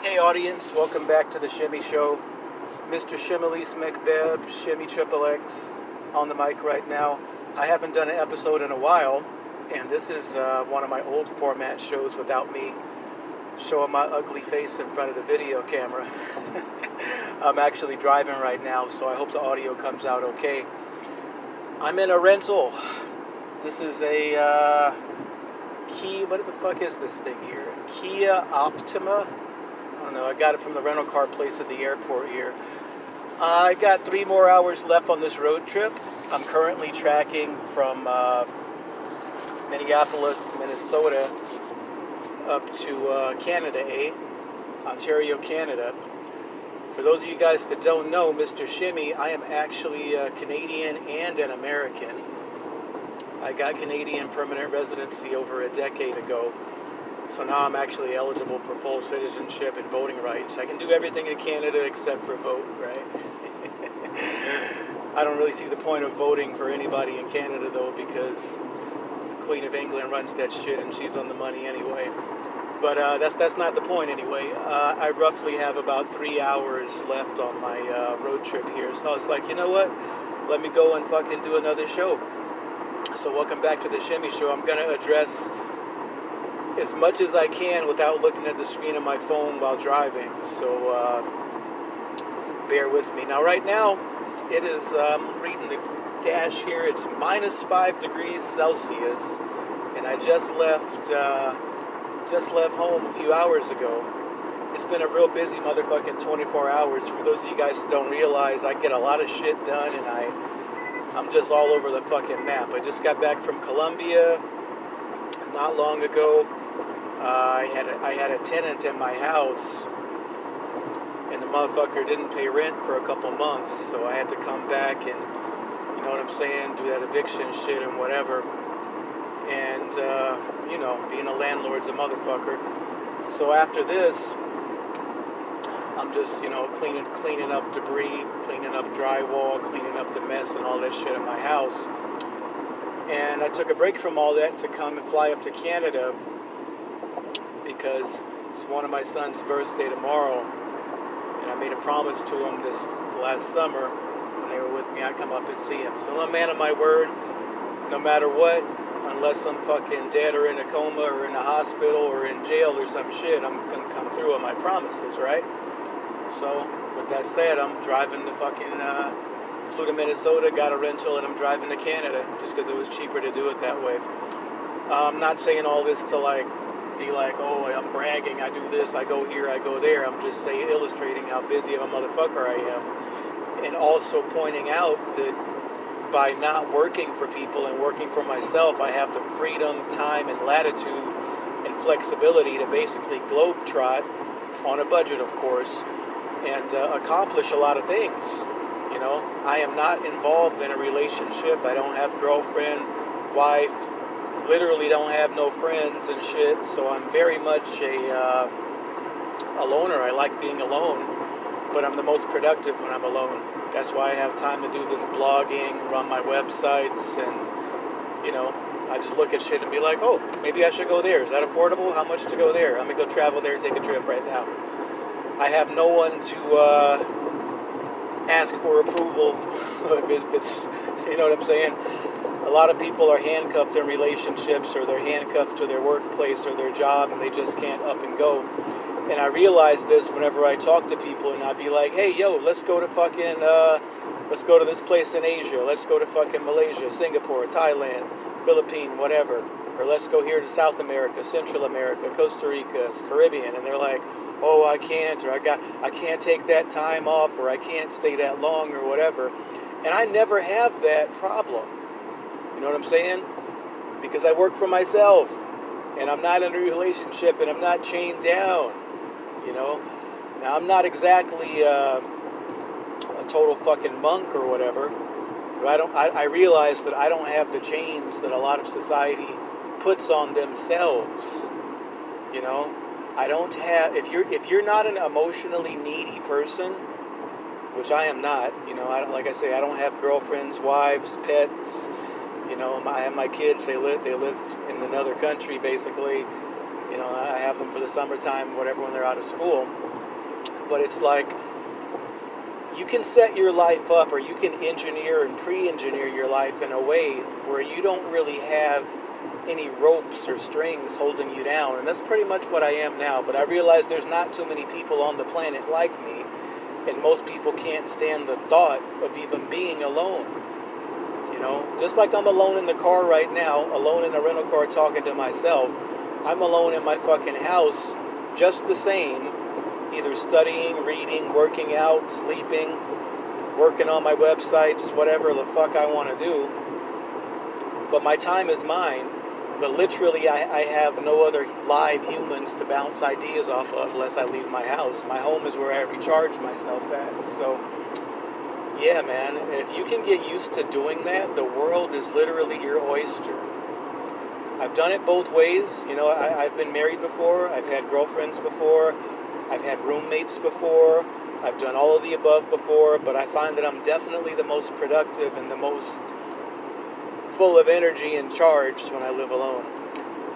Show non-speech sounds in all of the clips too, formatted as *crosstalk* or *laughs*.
Hey audience, welcome back to the Shimmy Show. Mr. Shimmelise McBeb, Shimmy Triple X, on the mic right now. I haven't done an episode in a while, and this is uh, one of my old format shows without me showing my ugly face in front of the video camera. *laughs* I'm actually driving right now, so I hope the audio comes out okay. I'm in a rental. This is a uh, Kia, what the fuck is this thing here? Kia Optima don't know. I got it from the rental car place at the airport here. I got three more hours left on this road trip. I'm currently tracking from uh, Minneapolis, Minnesota, up to uh, Canada, eh? Ontario, Canada. For those of you guys that don't know, Mr. Shimmy, I am actually a Canadian and an American. I got Canadian permanent residency over a decade ago. So now I'm actually eligible for full citizenship and voting rights. I can do everything in Canada except for vote, right? *laughs* I don't really see the point of voting for anybody in Canada though because the Queen of England runs that shit and she's on the money anyway. But uh, that's that's not the point anyway. Uh, I roughly have about three hours left on my uh, road trip here, so I was like, you know what? Let me go and fucking do another show. So welcome back to the Shimmy Show. I'm gonna address as much as I can without looking at the screen of my phone while driving. So uh, bear with me. Now, right now, it is, um, reading the dash here, it's minus five degrees Celsius. And I just left, uh, just left home a few hours ago. It's been a real busy motherfucking 24 hours. For those of you guys that don't realize, I get a lot of shit done and I, I'm just all over the fucking map. I just got back from Colombia not long ago. I had a, I had a tenant in my house, and the motherfucker didn't pay rent for a couple months, so I had to come back and you know what I'm saying, do that eviction shit and whatever. And uh, you know, being a landlord's a motherfucker. So after this, I'm just you know cleaning cleaning up debris, cleaning up drywall, cleaning up the mess and all that shit in my house. And I took a break from all that to come and fly up to Canada because it's one of my son's birthday tomorrow. And I made a promise to him this last summer when they were with me, I'd come up and see him. So I'm a man of my word, no matter what, unless I'm fucking dead or in a coma or in a hospital or in jail or some shit, I'm gonna come through on my promises, right? So, with that said, I'm driving to fucking, uh, flew to Minnesota, got a rental, and I'm driving to Canada just because it was cheaper to do it that way. I'm not saying all this to like be like, oh, I'm bragging, I do this, I go here, I go there. I'm just saying, illustrating how busy of a motherfucker I am. And also pointing out that by not working for people and working for myself, I have the freedom, time, and latitude and flexibility to basically globetrot on a budget, of course, and uh, accomplish a lot of things. You know, I am not involved in a relationship. I don't have girlfriend, wife, literally don't have no friends and shit. So I'm very much a uh, a loner. I like being alone, but I'm the most productive when I'm alone. That's why I have time to do this blogging, run my websites, and you know, I just look at shit and be like, oh, maybe I should go there. Is that affordable? How much to go there? I'm gonna go travel there, take a trip right now. I have no one to uh, ask for approval *laughs* if it's, you know what I'm saying a lot of people are handcuffed in relationships or they're handcuffed to their workplace or their job and they just can't up and go. And I realize this whenever I talk to people and I'd be like, hey, yo, let's go to fucking, uh, let's go to this place in Asia. Let's go to fucking Malaysia, Singapore, Thailand, Philippines, whatever. Or let's go here to South America, Central America, Costa Rica, Caribbean. And they're like, oh, I can't, or I got, I can't take that time off, or I can't stay that long, or whatever. And I never have that problem. You know what I'm saying? Because I work for myself and I'm not in a relationship and I'm not chained down. You know? Now, I'm not exactly uh, a total fucking monk or whatever. But I, don't, I, I realize that I don't have the chains that a lot of society puts on themselves. You know? I don't have if you're if you're not an emotionally needy person, which I am not, you know, I don't like I say I don't have girlfriends, wives, pets, you know, I have my kids. They live they live in another country basically, You know, I have them for the summertime, whatever, when they're out of school. But it's like you can set your life up or you can engineer and pre-engineer your life in a way where you don't really have any ropes or strings holding you down and that's pretty much what I am now but I realize there's not too many people on the planet like me and most people can't stand the thought of even being alone you know just like I'm alone in the car right now alone in a rental car talking to myself I'm alone in my fucking house just the same either studying, reading, working out, sleeping, working on my websites, whatever the fuck I want to do. But my time is mine. But literally, I, I have no other live humans to bounce ideas off of unless I leave my house. My home is where I recharge myself at. So, yeah, man, if you can get used to doing that, the world is literally your oyster. I've done it both ways. You know, I, have been married before, I've had girlfriends before, I've had roommates before. I've done all of the above before, but I find that I'm definitely the most productive and the most full of energy and charged when I live alone.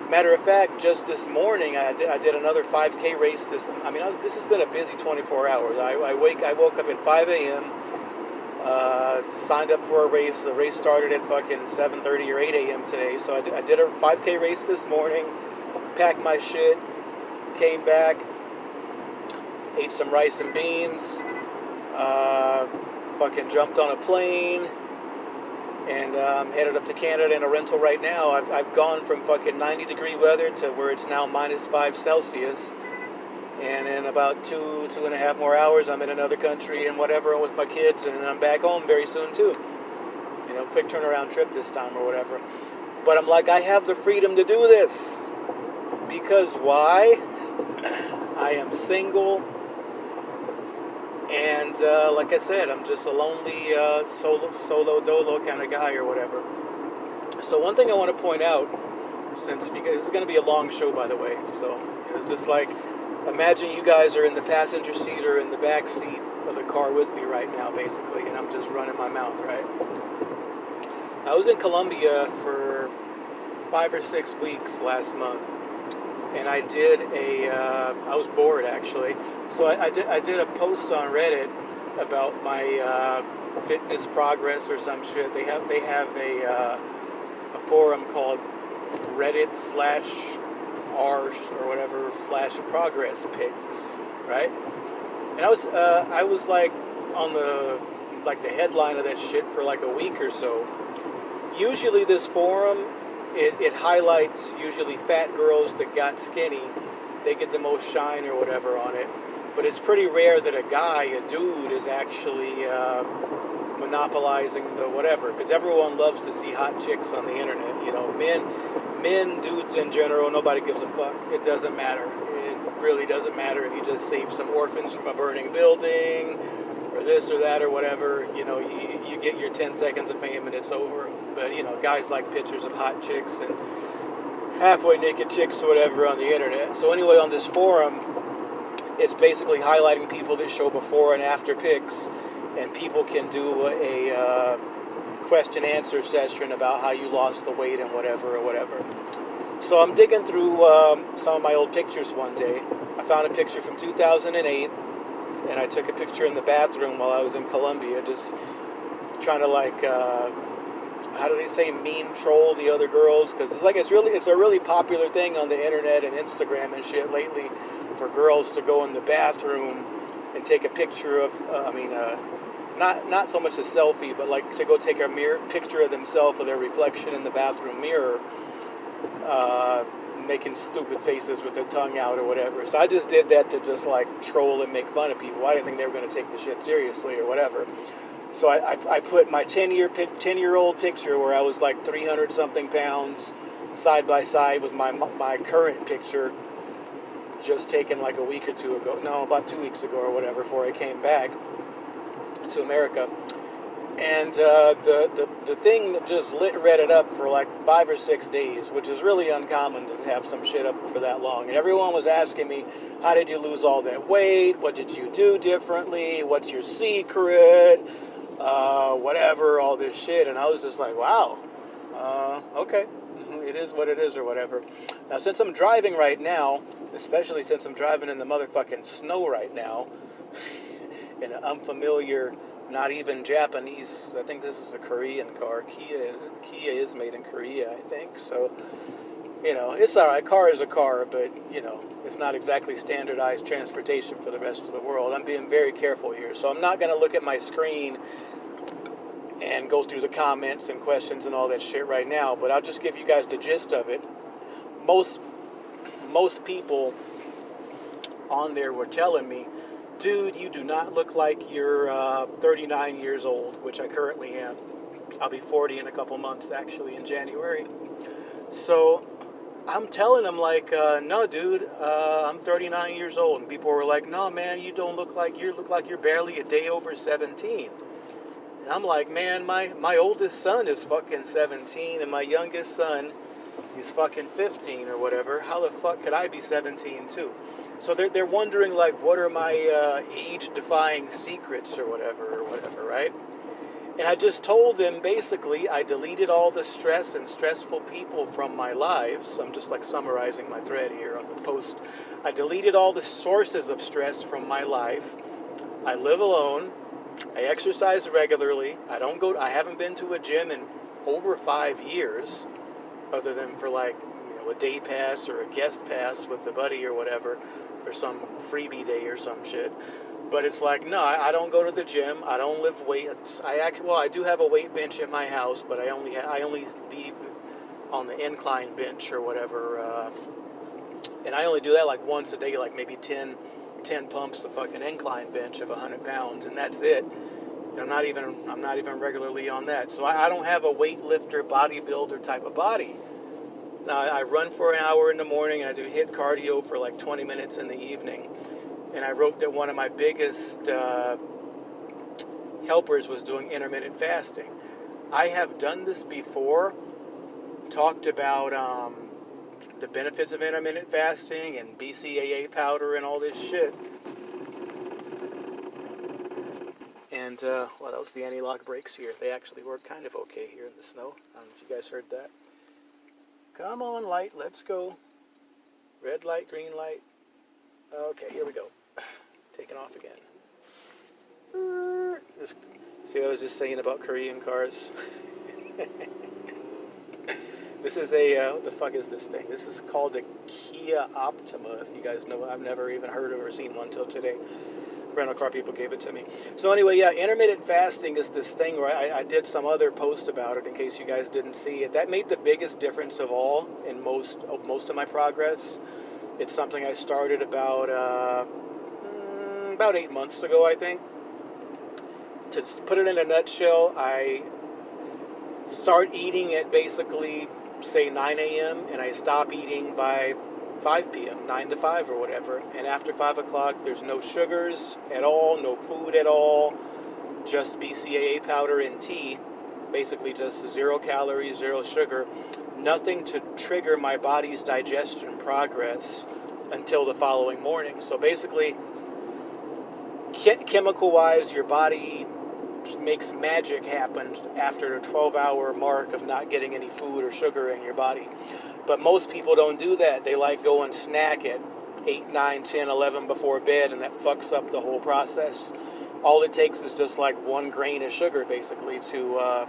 Matter of fact, just this morning I did, I did another 5K race. This I mean, this has been a busy 24 hours. I, I wake I woke up at 5 a.m. Uh, signed up for a race. The race started at fucking 7:30 or 8 a.m. today. So I did, a 5K race this morning. Packed my shit. Came back ate some rice and beans, uh, fucking jumped on a plane, and um, headed up to Canada in a rental right now. I've, I've gone from fucking 90 degree weather to where it's now minus 5 Celsius. And in about two, two and a half more hours, I'm in another country and whatever with my kids, and I'm back home very soon too. You know, quick turnaround trip this time or whatever. But I'm like, I have the freedom to do this. Because why? *laughs* I am single and uh, like I said, I'm just a lonely uh, solo, solo dolo kind of guy or whatever. So one thing I want to point out, since guys, this is going to be a long show, by the way. So it's just like, imagine you guys are in the passenger seat or in the back seat of the car with me right now, basically, and I'm just running my mouth, right? I was in Colombia for five or six weeks last month and I did a. Uh, I was bored actually, so I, I, did I did a post on Reddit about my uh, fitness progress or some shit. They have they have a uh, a forum called Reddit slash r or whatever slash progress pics, right? And I was uh, I was like on the like the headline of that shit for like a week or so. Usually this forum it, it highlights usually fat girls that got skinny. They get the most shine or whatever on it. But it's pretty rare that a guy, a dude, is actually uh, monopolizing the whatever. Because everyone loves to see hot chicks on the internet. You know, men, men, dudes in general, nobody gives a fuck. It doesn't matter. It really doesn't matter if you just save some orphans from a burning building or this or that or whatever. You know, you, you get your 10 seconds of fame and it's over. But, you know, guys like pictures of hot chicks and halfway naked chicks or whatever on the internet. So, anyway, on this forum, it's basically highlighting people that show before and after pics, and people can do a uh, question answer session about how you lost the weight and whatever or whatever. So, I'm digging through um, some of my old pictures one day. I found a picture from 2008 and I took a picture in the bathroom while I was in Colombia, just trying to like, uh, how do they say, meme troll the other girls? Because it's like it's really, it's a really popular thing on the internet and Instagram and shit lately for girls to go in the bathroom and take a picture of, uh, I mean, uh, not not so much a selfie, but like to go take a mirror picture of themselves or their reflection in the bathroom mirror. Uh, making stupid faces with their tongue out or whatever. So I just did that to just like troll and make fun of people. I didn't think they were going to take the shit seriously or whatever. So I, I, I put my 10 year 10 year old picture where I was like 300 something pounds side by side with my my current picture just taken like a week or two ago. No, about two weeks ago or whatever before I came back to America and uh, the, the the thing just lit Reddit up for like five or six days, which is really uncommon to have some shit up for that long. And everyone was asking me, "How did you lose all that weight? What did you do differently? What's your secret? Uh, whatever, all this shit." And I was just like, "Wow, uh, okay, it is what it is or whatever. Now, since I'm driving right now, especially since I'm driving in the motherfucking snow right now, in an unfamiliar, not even Japanese, I think this is a Korean car. Kia is, Kia is made in Korea, I think. So, you know, it's all right. Car is a car, but, you know, it's not exactly standardized transportation for the rest of the world. I'm being very careful here. So I'm not going to look at my screen and go through the comments and questions and all that shit right now, but I'll just give you guys the gist of it. Most most people on there were telling me, dude, you do not look like you're uh, 39 years old, which I currently am. I'll be 40 in a couple months, actually, in January. So I'm telling them, like, uh, no, dude, uh, I'm 39 years old. And people were like, no, man, you don't look like you look like you're barely a day over 17. And I'm like, man, my, my oldest son is fucking 17 and my youngest son he's fucking 15 or whatever. How the fuck could I be 17 too? So they're, they're wondering like, what are my uh, age-defying secrets or whatever or whatever, right? And I just told them basically I deleted all the stress and stressful people from my lives. I'm just like summarizing my thread here on the post. I deleted all the sources of stress from my life. I live alone. I exercise regularly. I don't go. I haven't been to a gym in over five years, other than for like you know a day pass or a guest pass with the buddy or whatever, or some freebie day or some shit. But it's like no, I, I don't go to the gym. I don't lift weights. I act well. I do have a weight bench at my house, but I only I only leave on the incline bench or whatever. Uh, and I only do that like once a day, like maybe 10, 10 pumps the fucking incline bench of 100 pounds, and that's it. I'm not even I'm not even regularly on that. So I, I don't have a weightlifter, bodybuilder type of body. Now I run for an hour in the morning and I do HIIT cardio for like 20 minutes in the evening. And I wrote that one of my biggest uh, helpers was doing intermittent fasting. I have done this before, talked about um, the benefits of intermittent fasting and BCAA powder and all this shit. And, uh, well, that was the anti-lock brakes here. They actually work kind of okay here in the snow. I don't know if you guys heard that. Come on, light, let's go. Red light, green light. Okay, here we go. *sighs* Taking off again. This, see, I was just saying about Korean cars. *laughs* this is a, uh, what the fuck is this thing? This is called a Kia Optima, if you guys know. I've never even heard of or seen one until today rental car people gave it to me. So anyway, yeah, intermittent fasting is this thing where I, I, did some other post about it in case you guys didn't see it. That made the biggest difference of all in most of most of my progress. It's something I started about uh, mm, about eight months ago, I think. To put it in a nutshell, I start eating at basically say 9 a.m. and I stop eating by 5 p.m., 9 to 5 or whatever. And after 5 o'clock, there's no sugars at all, no food at all, just BCAA powder and tea. Basically, just zero calories, zero sugar. Nothing to trigger my body's digestion progress until the following morning. So basically, chemical wise, your body makes magic happen after the 12 hour mark of not getting any food or sugar in your body. But most people don't do that. They like go and snack at 8, 9, 10, 11 before bed, and that fucks up the whole process. All it takes is just like one grain of sugar, basically, to uh,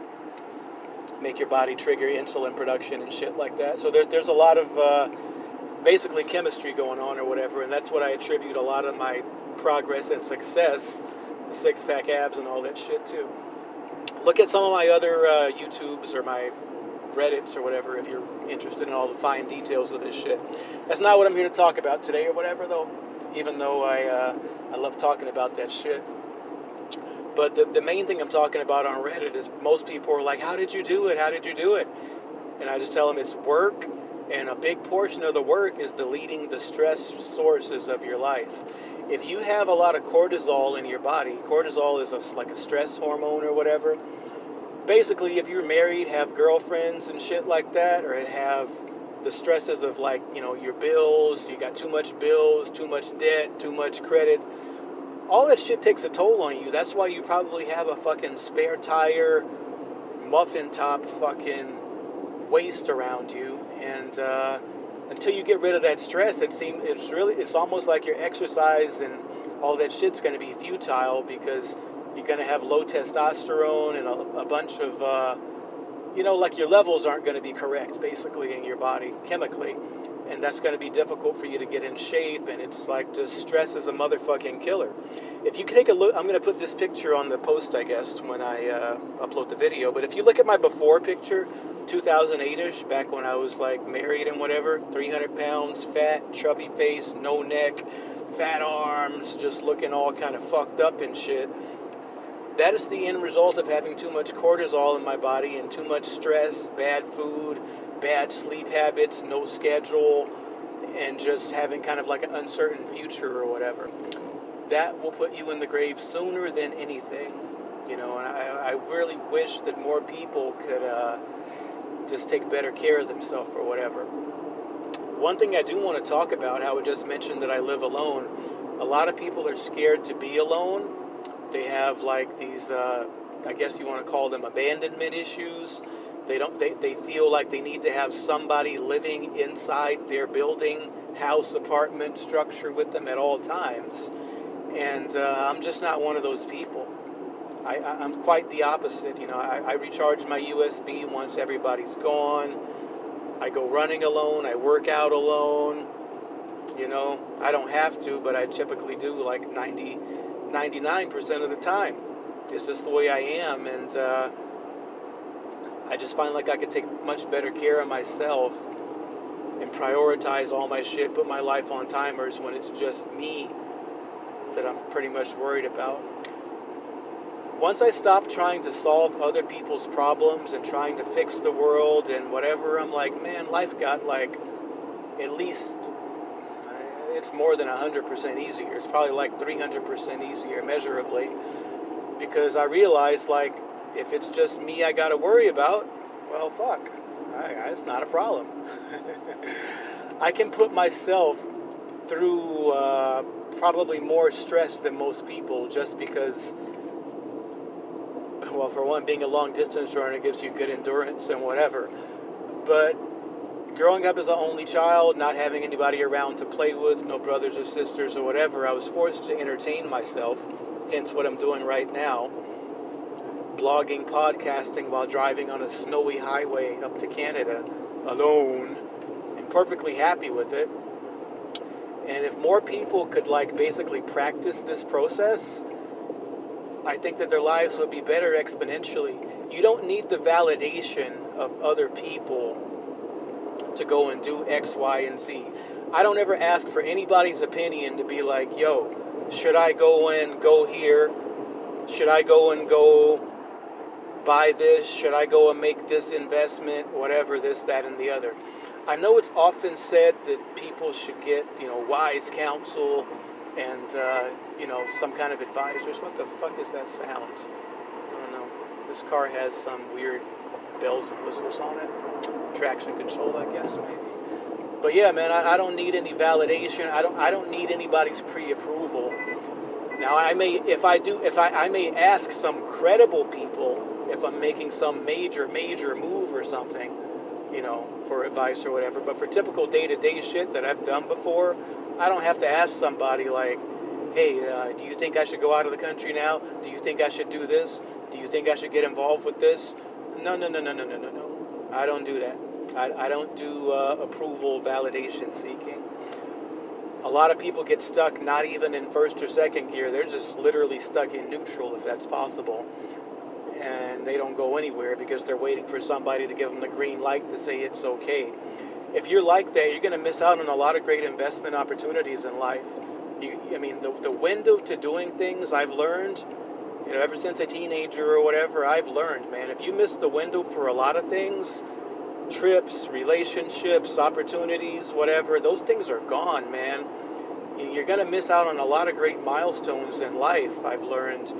make your body trigger insulin production and shit like that. So there, there's a lot of uh, basically chemistry going on or whatever, and that's what I attribute a lot of my progress and success, the six pack abs and all that shit too. Look at some of my other uh, YouTubes or my Reddits or whatever if you're interested in all the fine details of this shit. That's not what I'm here to talk about today or whatever, though. Even though I uh, I love talking about that shit. But the, the main thing I'm talking about on Reddit is most people are like, "How did you do it? How did you do it?" And I just tell them it's work, and a big portion of the work is deleting the stress sources of your life. If you have a lot of cortisol in your body, cortisol is a, like a stress hormone or whatever basically, if you're married, have girlfriends and shit like that, or have the stresses of like, you know, your bills, you got too much bills, too much debt, too much credit, all that shit takes a toll on you. That's why you probably have a fucking spare tire, muffin topped fucking waist around you And uh, until you get rid of that stress, it seems it's really it's almost like your exercise and all that shit's going to be futile because you're going to have low testosterone and a, a bunch of uh, you know like your levels aren't going to be correct basically in your body chemically. And that's going to be difficult for you to get in shape and it's like just stress is a motherfucking killer. If you take a look i'm going to put this picture on the post i guess when i uh, upload the video. But if you look at my before picture 2008ish back when i was like married and whatever 300 pounds fat chubby face no neck fat arms just looking all kind of fucked up and shit that is the end result of having too much cortisol in my body and too much stress bad food bad sleep habits, no schedule, and just having kind of like an uncertain future or whatever. That will put you in the grave sooner than anything, you know. And I, I really wish that more people could uh, just take better care of themselves or whatever. One thing I do want to talk about, how I just mentioned that I live alone. A lot of people are scared to be alone. They have like these, uh, I guess you want to call them abandonment issues they don't. They, they feel like they need to have somebody living inside their building, house, apartment structure with them at all times. And uh, I'm just not one of those people. I, am quite the opposite. You know, I, I recharge my USB once everybody's gone. I go running alone. I work out alone. You know, I don't have to, but I typically do like 90, 99% of the time. It's just the way I am. And, uh, I just find like I could take much better care of myself and prioritize all my shit, put my life on timers when it's just me that I'm pretty much worried about. Once I stop trying to solve other people's problems and trying to fix the world and whatever, I'm like, man, life got like at least it's more than 100% easier. It's probably like 300% easier measurably because I realized like if it's just me I got to worry about, well, fuck. I, it's not a problem. *laughs* I can put myself through uh, probably more stress than most people just because, well, for one, being a long distance runner gives you good endurance and whatever. But growing up as the only child, not having anybody around to play with, no brothers or sisters or whatever, I was forced to entertain myself, hence what I'm doing right now blogging, podcasting while driving on a snowy highway up to Canada alone and perfectly happy with it. And if more people could like basically practice this process, I think that their lives would be better exponentially. You don't need the validation of other people to go and do X, Y, and Z. I don't ever ask for anybody's opinion to be like, yo, should I go and go here? Should I go and go buy this? Should I go and make this investment? Whatever, this, that, and the other. I know it's often said that people should get, you know, wise counsel and, uh, you know, some kind of advisors. What the fuck is that sound? I don't know. This car has some weird bells and whistles on it. Traction control, I guess, maybe. But yeah, man, I, I don't need any validation. I don't. I don't need anybody's pre-approval. Now, I may, if I do, if I, I may ask some credible people if I'm making some major, major move or something, you know, for advice or whatever. But for typical day to day shit that I've done before, I don't have to ask somebody like, hey, uh, do you think I should go out of the country now? Do you think I should do this? Do you think I should get involved with this? No, no, no, no, no, no, no, no. I don't do that. I, I don't do uh, approval validation seeking. A lot of people get stuck not even in first or second gear. They're just literally stuck in neutral if that's possible and they don't go anywhere because they're waiting for somebody to give them the green light to say it's okay. If you're like that, you're going to miss out on a lot of great investment opportunities in life. You, I mean, the, the window to doing things I've learned, you know, ever since a teenager or whatever, I've learned, man, if you miss the window for a lot of things, trips, relationships, opportunities, whatever, those things are gone, man. You're going to miss out on a lot of great milestones in life, I've learned,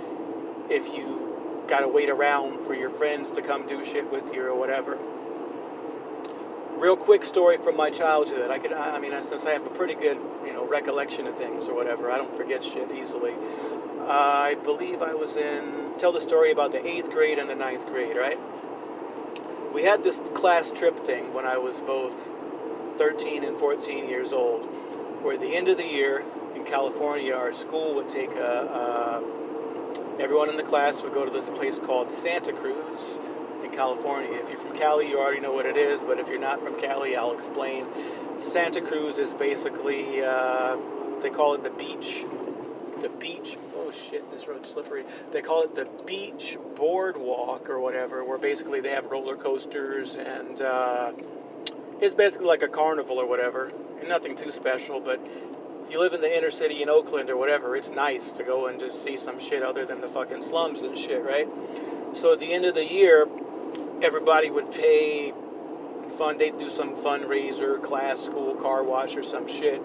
if you got to wait around for your friends to come do shit with you or whatever. Real quick story from my childhood. I could, I mean, since I have a pretty good, you know, recollection of things or whatever, I don't forget shit easily. I believe I was in, tell the story about the eighth grade and the ninth grade, right? we had this class trip thing when I was both 13 and 14 years old, where at the end of the year in California, our school would take a, a everyone in the class would go to this place called Santa Cruz in California. If you're from Cali, you already know what it is, but if you're not from Cali, I'll explain. Santa Cruz is basically, uh, they call it the beach the beach. Shit, this road's slippery. They call it the beach boardwalk or whatever, where basically they have roller coasters and uh, it's basically like a carnival or whatever. And nothing too special, but if you live in the inner city in Oakland or whatever, it's nice to go and just see some shit other than the fucking slums and shit, right? So at the end of the year, everybody would pay fun. They'd do some fundraiser, class, school, car wash, or some shit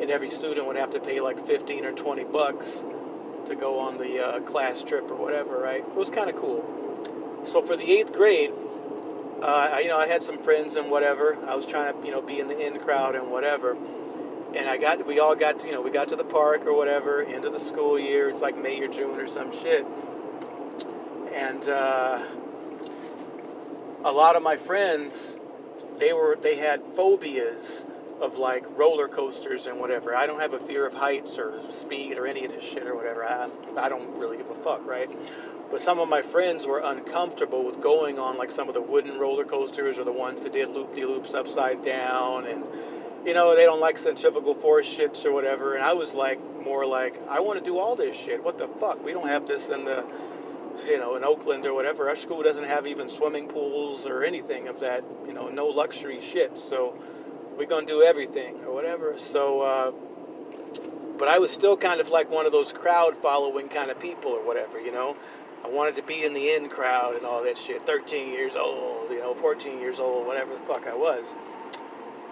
and every student would have to pay like 15 or 20 bucks to go on the uh, class trip or whatever, right? It was kind of cool. So for the eighth grade, uh, I, you know, I had some friends and whatever. I was trying to, you know, be in the in crowd and whatever. And I got, we all got, to, you know, we got to the park or whatever, end of the school year. It's like May or June or some shit. And uh, a lot of my friends, they were, they had phobias of like roller coasters and whatever. I don't have a fear of heights or speed or any of this shit or whatever. I, I don't really give a fuck, right? But some of my friends were uncomfortable with going on like some of the wooden roller coasters or the ones that did loop de loops upside down and you know, they don't like centrifugal force shits or whatever. And I was like, more like, I want to do all this shit. What the fuck? We don't have this in the, you know, in Oakland or whatever. Our school doesn't have even swimming pools or anything of that, you know, no luxury shit. So, we're gonna do everything or whatever. So, uh, but I was still kind of like one of those crowd following kind of people or whatever, you know. I wanted to be in the in crowd and all that shit. 13 years old, you know, 14 years old, whatever the fuck I was.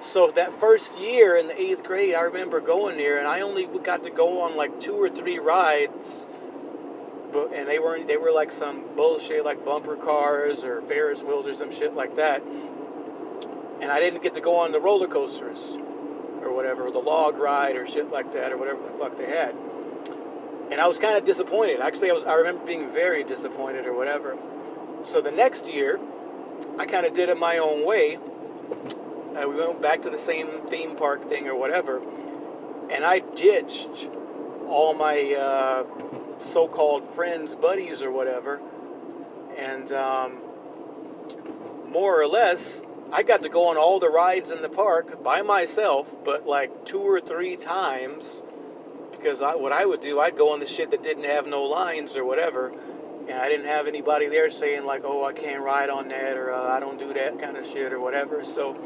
So that first year in the eighth grade, I remember going there, and I only got to go on like two or three rides, but and they weren't they were like some bullshit like bumper cars or Ferris wheels or some shit like that and I didn't get to go on the roller coasters or whatever, or the log ride or shit like that, or whatever the fuck they had. And I was kind of disappointed. Actually, I was. I remember being very disappointed or whatever. So the next year, I kind of did it my own way. Uh, we went back to the same theme park thing or whatever, and I ditched all my uh, so-called friends, buddies, or whatever, and um, more or less, I got to go on all the rides in the park by myself, but like two or three times because I, what I would do, I'd go on the shit that didn't have no lines or whatever, and I didn't have anybody there saying like, "Oh, I can't ride on that," or uh, "I don't do that kind of shit," or whatever. So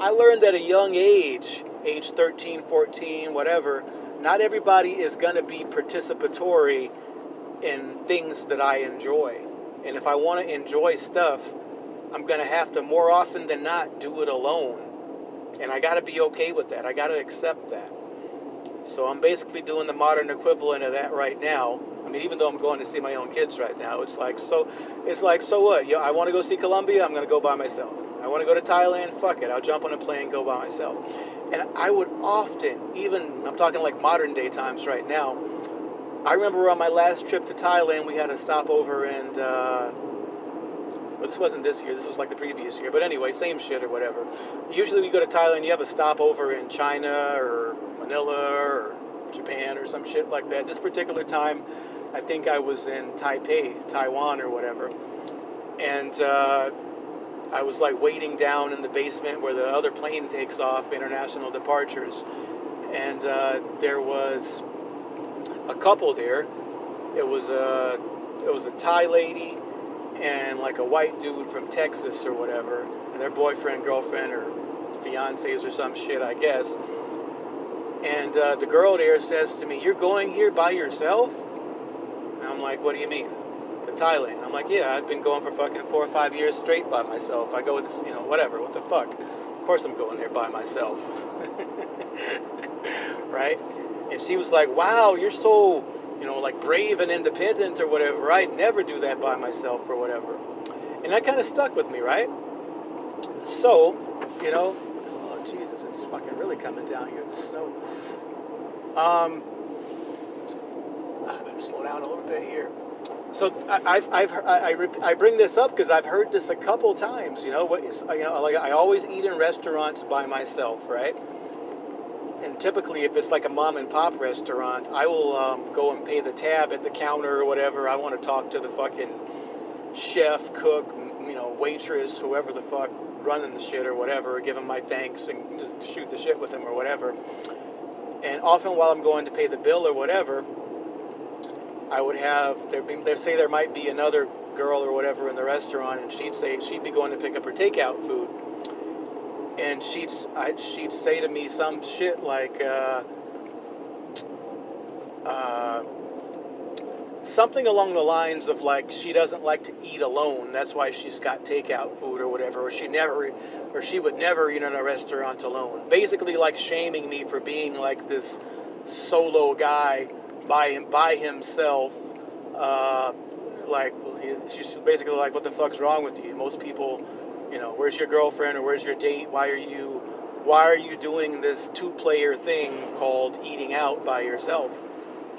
I learned at a young age, age 13, 14, whatever, not everybody is going to be participatory in things that I enjoy. And if I want to enjoy stuff, I'm going to have to more often than not do it alone. And I got to be okay with that. I got to accept that. So I'm basically doing the modern equivalent of that right now. I mean, even though I'm going to see my own kids right now, it's like so. It's like so what? You know, I want to go see Colombia. I'm going to go by myself. I want to go to Thailand. Fuck it. I'll jump on a plane, and go by myself. And I would often, even I'm talking like modern day times right now. I remember on my last trip to Thailand, we had a stopover and. Uh, this wasn't this year. This was like the previous year. But anyway, same shit or whatever. Usually, when you go to Thailand, you have a stopover in China or Manila or Japan or some shit like that. This particular time, I think I was in Taipei, Taiwan or whatever, and uh, I was like waiting down in the basement where the other plane takes off, international departures, and uh, there was a couple there. It was a it was a Thai lady and like a white dude from Texas or whatever, and their boyfriend, girlfriend, or fiancés or some shit, I guess. And uh, the girl there says to me, "You're going here by yourself?" And I'm like, "What do you mean?" To Thailand. I'm like, "Yeah, I've been going for fucking four or five years straight by myself. I go with, this, you know, whatever. What the fuck? Of course I'm going there by myself, *laughs* right?" And she was like, "Wow, you're so." You know, like brave and independent or whatever. I'd never do that by myself or whatever. And that kind of stuck with me, right? So, you know, oh Jesus, it's fucking really coming down here, the snow. Um, I better slow down a little bit here. So I- I've, I've I, I, bring this up because I've heard this a couple times. You know, what you know, like I always eat in restaurants by myself, right? And typically, if it's like a mom and pop restaurant, I will um, go and pay the tab at the counter or whatever. I want to talk to the fucking chef, cook, you know, waitress, whoever the fuck running the shit or whatever. Give them my thanks and just shoot the shit with them or whatever. And often, while I'm going to pay the bill or whatever, I would have there say there might be another girl or whatever in the restaurant, and she'd say she'd be going to pick up her takeout food, and she'd I, she'd say to me some shit like. Uh, uh, something along the lines of like she doesn't like to eat alone that's why she's got takeout food or whatever or she never or she would never eat in a restaurant alone basically like shaming me for being like this solo guy by him by himself uh, like she's basically like what the fuck's wrong with you most people you know where's your girlfriend or where's your date why are you why are you doing this two player thing called eating out by yourself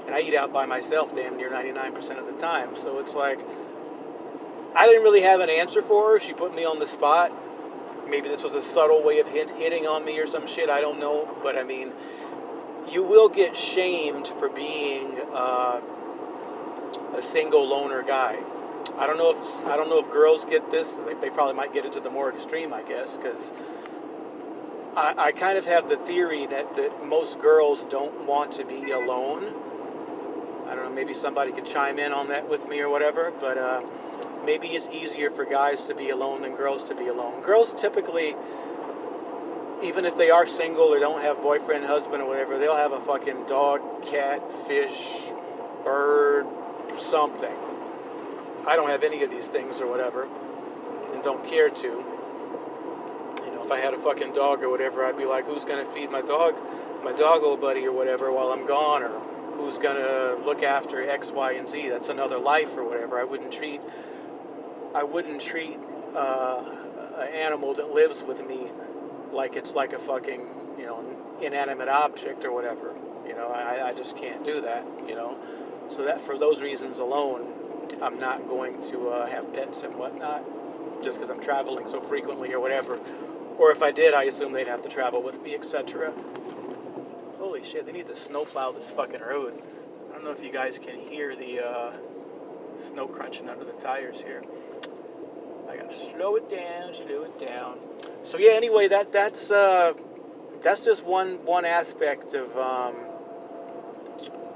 and I eat out by myself damn near 99% of the time. So it's like, I didn't really have an answer for her. She put me on the spot. Maybe this was a subtle way of hit, hitting on me or some shit. I don't know. But I mean, you will get shamed for being uh, a single loner guy. I don't know if I don't know if girls get this. They, they probably might get it to the more extreme, I guess, because I, I kind of have the theory that, that most girls don't want to be alone I don't know, maybe somebody could chime in on that with me or whatever, but uh, maybe it's easier for guys to be alone than girls to be alone. Girls typically, even if they are single or don't have boyfriend, husband, or whatever, they'll have a fucking dog, cat, fish, bird, something. I don't have any of these things or whatever, and don't care to. You know, if I had a fucking dog or whatever, I'd be like, who's gonna feed my dog, my dog old buddy or whatever while I'm gone, or who's to look after X, Y, and Z. That's another life or whatever. I wouldn't treat I wouldn't treat uh, an animal that lives with me like it's like a fucking you know inanimate object or whatever. You know, I, I just can't do that. You know, so that for those reasons alone, I'm not going to uh, have pets and whatnot just because I'm traveling so frequently or whatever. Or if I did, I assume they'd have to travel with me, etc. Holy shit, they need to snowplow this fucking road. I don't know if you guys can hear the uh, snow crunching under the tires here. I gotta slow it down, slow it down. So yeah, anyway, that that's uh, that's just one one aspect of um,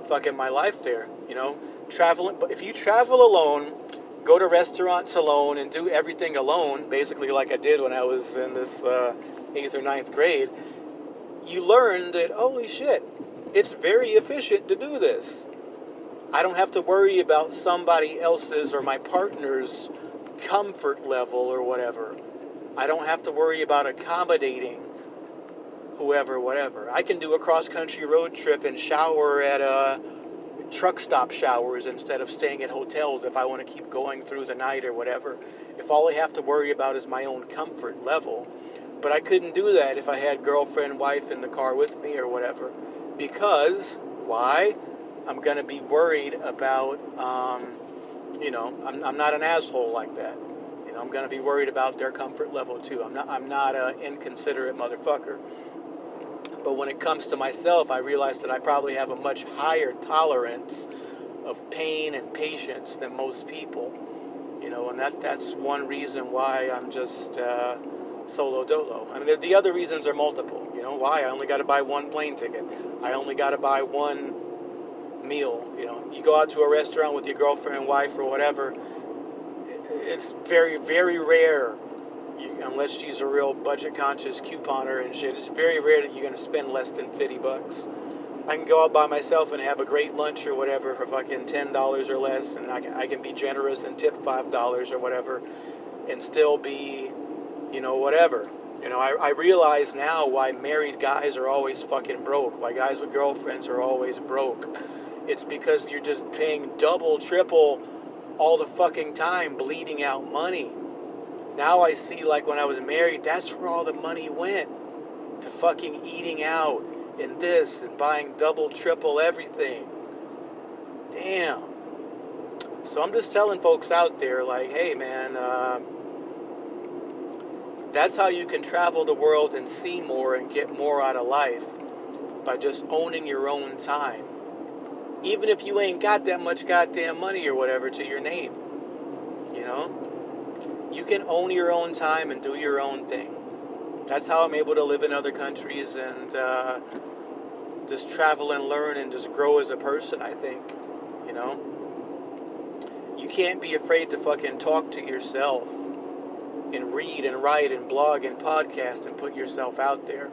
fucking my life there. You know, traveling. But if you travel alone, go to restaurants alone, and do everything alone, basically like I did when I was in this uh, eighth or ninth grade, you learn that holy shit, it's very efficient to do this. I don't have to worry about somebody else's or my partner's comfort level or whatever. I don't have to worry about accommodating whoever, whatever. I can do a cross country road trip and shower at uh, truck stop showers instead of staying at hotels if I want to keep going through the night or whatever. If all I have to worry about is my own comfort level. But I couldn't do that if I had girlfriend, wife in the car with me or whatever. Because, why? I'm going to be worried about, um, you know, I'm, I'm not an asshole like that. You know, I'm going to be worried about their comfort level too. I'm not, I'm not an inconsiderate motherfucker. But when it comes to myself, I realize that I probably have a much higher tolerance of pain and patience than most people. You know, and that that's one reason why I'm just uh, solo dolo. I mean, the, the other reasons are multiple. You know, why I only got to buy one plane ticket. I only got to buy one meal. You know, you go out to a restaurant with your girlfriend, wife, or whatever. It's very, very rare, unless she's a real budget-conscious couponer and shit. It's very rare that you're gonna spend less than fifty bucks. I can go out by myself and have a great lunch or whatever for fucking ten dollars or less, and I can, I can be generous and tip five dollars or whatever, and still be, you know, whatever. You know, I, I realize now why married guys are always fucking broke. Why guys with girlfriends are always broke. It's because you're just paying double, triple all the fucking time, bleeding out money. Now I see, like when I was married, that's where all the money went to fucking eating out and this and buying double, triple everything. Damn. So I'm just telling folks out there, like, hey, man, uh, that's how you can travel the world and see more and get more out of life by just owning your own time. Even if you ain't got that much goddamn money or whatever to your name, you know, you can own your own time and do your own thing. That's how I'm able to live in other countries and uh, just travel and learn and just grow as a person, I think, you know. You can't be afraid to fucking talk to yourself and read and write and blog and podcast and put yourself out there.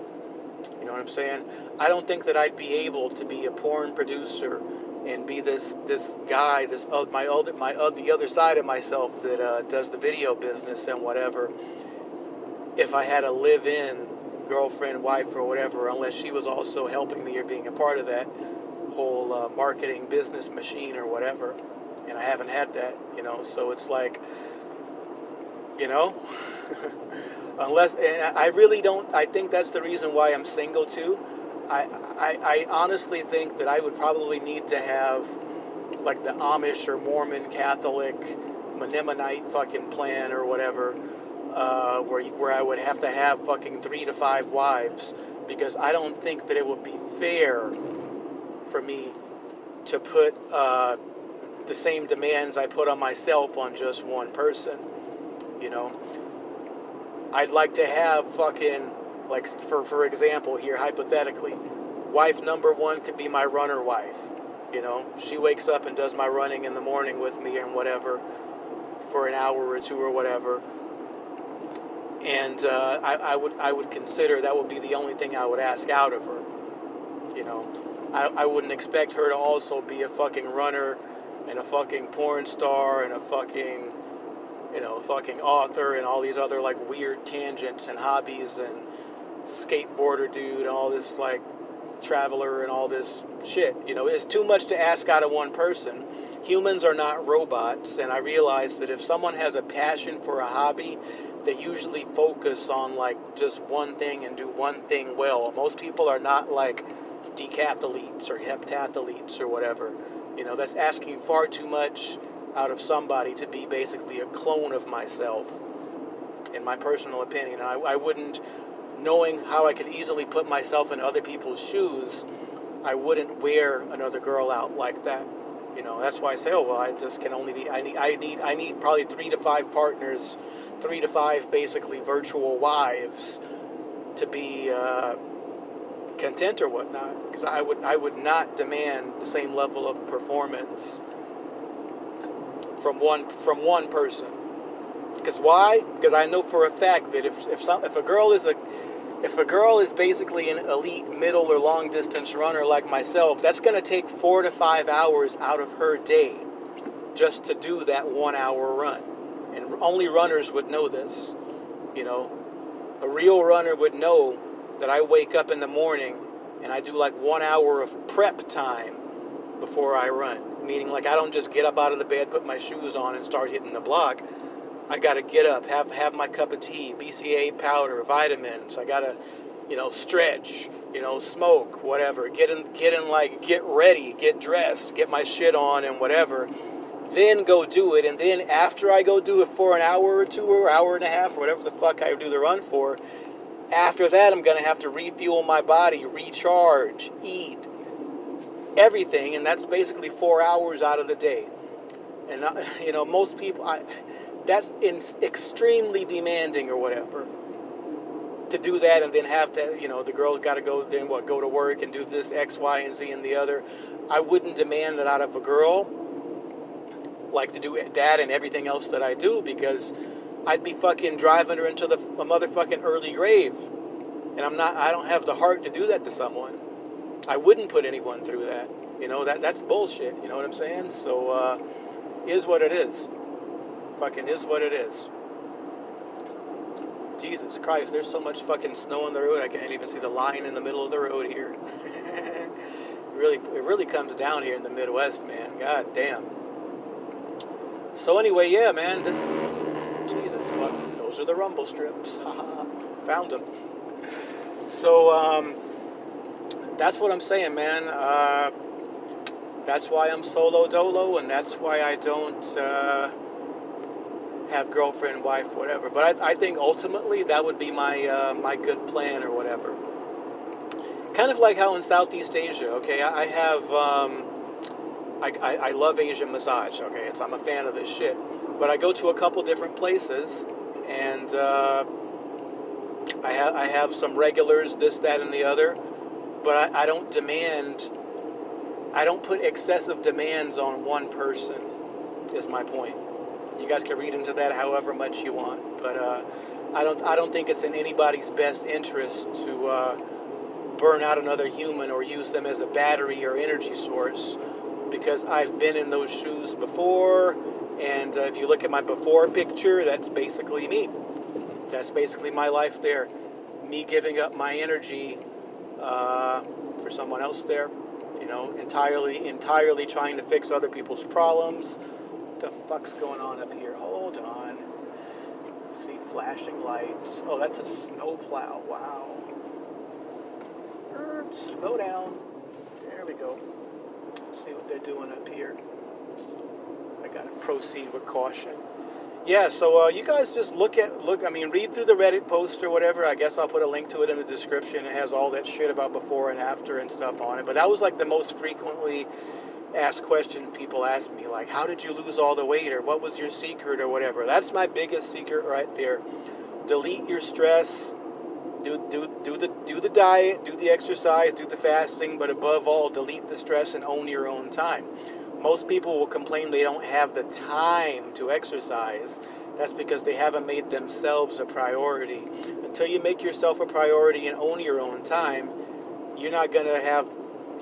You know what I'm saying? I don't think that I'd be able to be a porn producer and be this this guy, this uh, my other my uh, the other side of myself that uh, does the video business and whatever. If I had a live-in girlfriend, wife, or whatever, unless she was also helping me or being a part of that whole uh, marketing business machine or whatever, and I haven't had that, you know. So it's like you know *laughs* unless and i really don't i think that's the reason why i'm single too I, I i honestly think that i would probably need to have like the amish or mormon catholic mennonite fucking plan or whatever uh, where, where i would have to have fucking three to five wives because i don't think that it would be fair for me to put uh, the same demands i put on myself on just one person you know? I'd like to have fucking like for for example here hypothetically wife number one could be my runner wife you know? She wakes up and does my running in the morning with me and whatever for an hour or two or whatever. And uh, I, I would I would consider that would be the only thing I would ask out of her you know? I, I wouldn't expect her to also be a fucking runner and a fucking porn star and a fucking you know, fucking author and all these other like weird tangents and hobbies and skateboarder dude and all this like traveler and all this shit. You know, it's too much to ask out of one person. Humans are not robots, and I realize that if someone has a passion for a hobby, they usually focus on like just one thing and do one thing well. Most people are not like decathletes or heptathletes or whatever. You know, that's asking far too much out of somebody to be basically a clone of myself, in my personal opinion. I, I wouldn't, knowing how I could easily put myself in other people's shoes, I wouldn't wear another girl out like that. You know, that's why I say, oh well, I just can only be. I need, I need, I need probably three to five partners, three to five basically virtual wives, to be uh, content or whatnot. Because I would, I would not demand the same level of performance from one from one person. Because why? Because I know for a fact that if if some if a girl is a if a girl is basically an elite middle or long distance runner like myself, that's going to take four to five hours out of her day just to do that one hour run. And only runners would know this. You know, a real runner would know that I wake up in the morning and I do like one hour of prep time before I run meaning like I don't just get up out of the bed, put my shoes on, and start hitting the block. I got to get up, have have my cup of tea, BCAA powder, vitamins. I got to, you know, stretch, you know, smoke, whatever. Get in, get in, like get ready, get dressed, get my shit on, and whatever. Then go do it, and then after I go do it for an hour or two or hour and a half or whatever the fuck I do the run for, after that I'm gonna have to refuel my body, recharge, eat, everything, and that's basically four hours out of the day. And uh, *laughs* you know, most people, I, that's in, extremely demanding or whatever. To do that and then have to, you know, the girl's got to go then what go to work and do this X, Y, and Z and the other. I wouldn't demand that out of a girl, like to do that and everything else that I do because I'd be fucking driving her into the a motherfucking early grave, and I'm not. I don't have the heart to do that to someone. I wouldn't put anyone through that. You know, that that's bullshit. You know what I'm saying? So, uh, is what it is. Fucking is what it is. Jesus Christ, there's so much fucking snow on the road, I can't even see the line in the middle of the road here. *laughs* it really, it really comes down here in the Midwest, man. God damn. So anyway, yeah, man, this, Jesus, fuck, those are the rumble strips. *laughs* Found them. So, um, that's what I'm saying, man. Uh, that's why I'm solo dolo, and that's why I don't uh, have girlfriend, wife, whatever. But I, I think ultimately that would be my uh, my good plan or whatever. Kind of like how in Southeast Asia, okay, I, I have. Um, I, I, I love Asian massage, okay? It's, I'm a fan of this shit. But I go to a couple different places, and uh, I, ha- I have some regulars, this, that, and the other, but I, I don't demand, I don't put excessive demands on one person, is my point. You guys can read into that however much you want, but uh, I don't, I don't think it's in anybody's best interest to uh, burn out another human or use them as a battery or energy source, because I've been in those shoes before, and uh, if you look at my before picture, that's basically me that's basically my life there. Me giving up my energy uh, for someone else there. You know, entirely, entirely trying to fix other people's problems. What the fuck's going on up here? Hold on. See flashing lights. Oh, that's a snowplow. Wow. Er, slow down. There we go. Let's see what they're doing up here. I gotta proceed with caution. Yeah, so uh, you guys just look at look. I mean, read through the Reddit post or whatever. I guess I'll put a link to it in the description. It has all that shit about before and after and stuff on it. But that was like the most frequently asked question people ask me, like, "How did you lose all the weight?" or "What was your secret?" or whatever. That's my biggest secret right there. Delete your stress. Do do do the do the diet, do the exercise, do the fasting, but above all, delete the stress and own your own time most people will complain they don't have the time to exercise. That's because they haven't made themselves a priority. Until you make yourself a priority and own your own time, you're not going to have,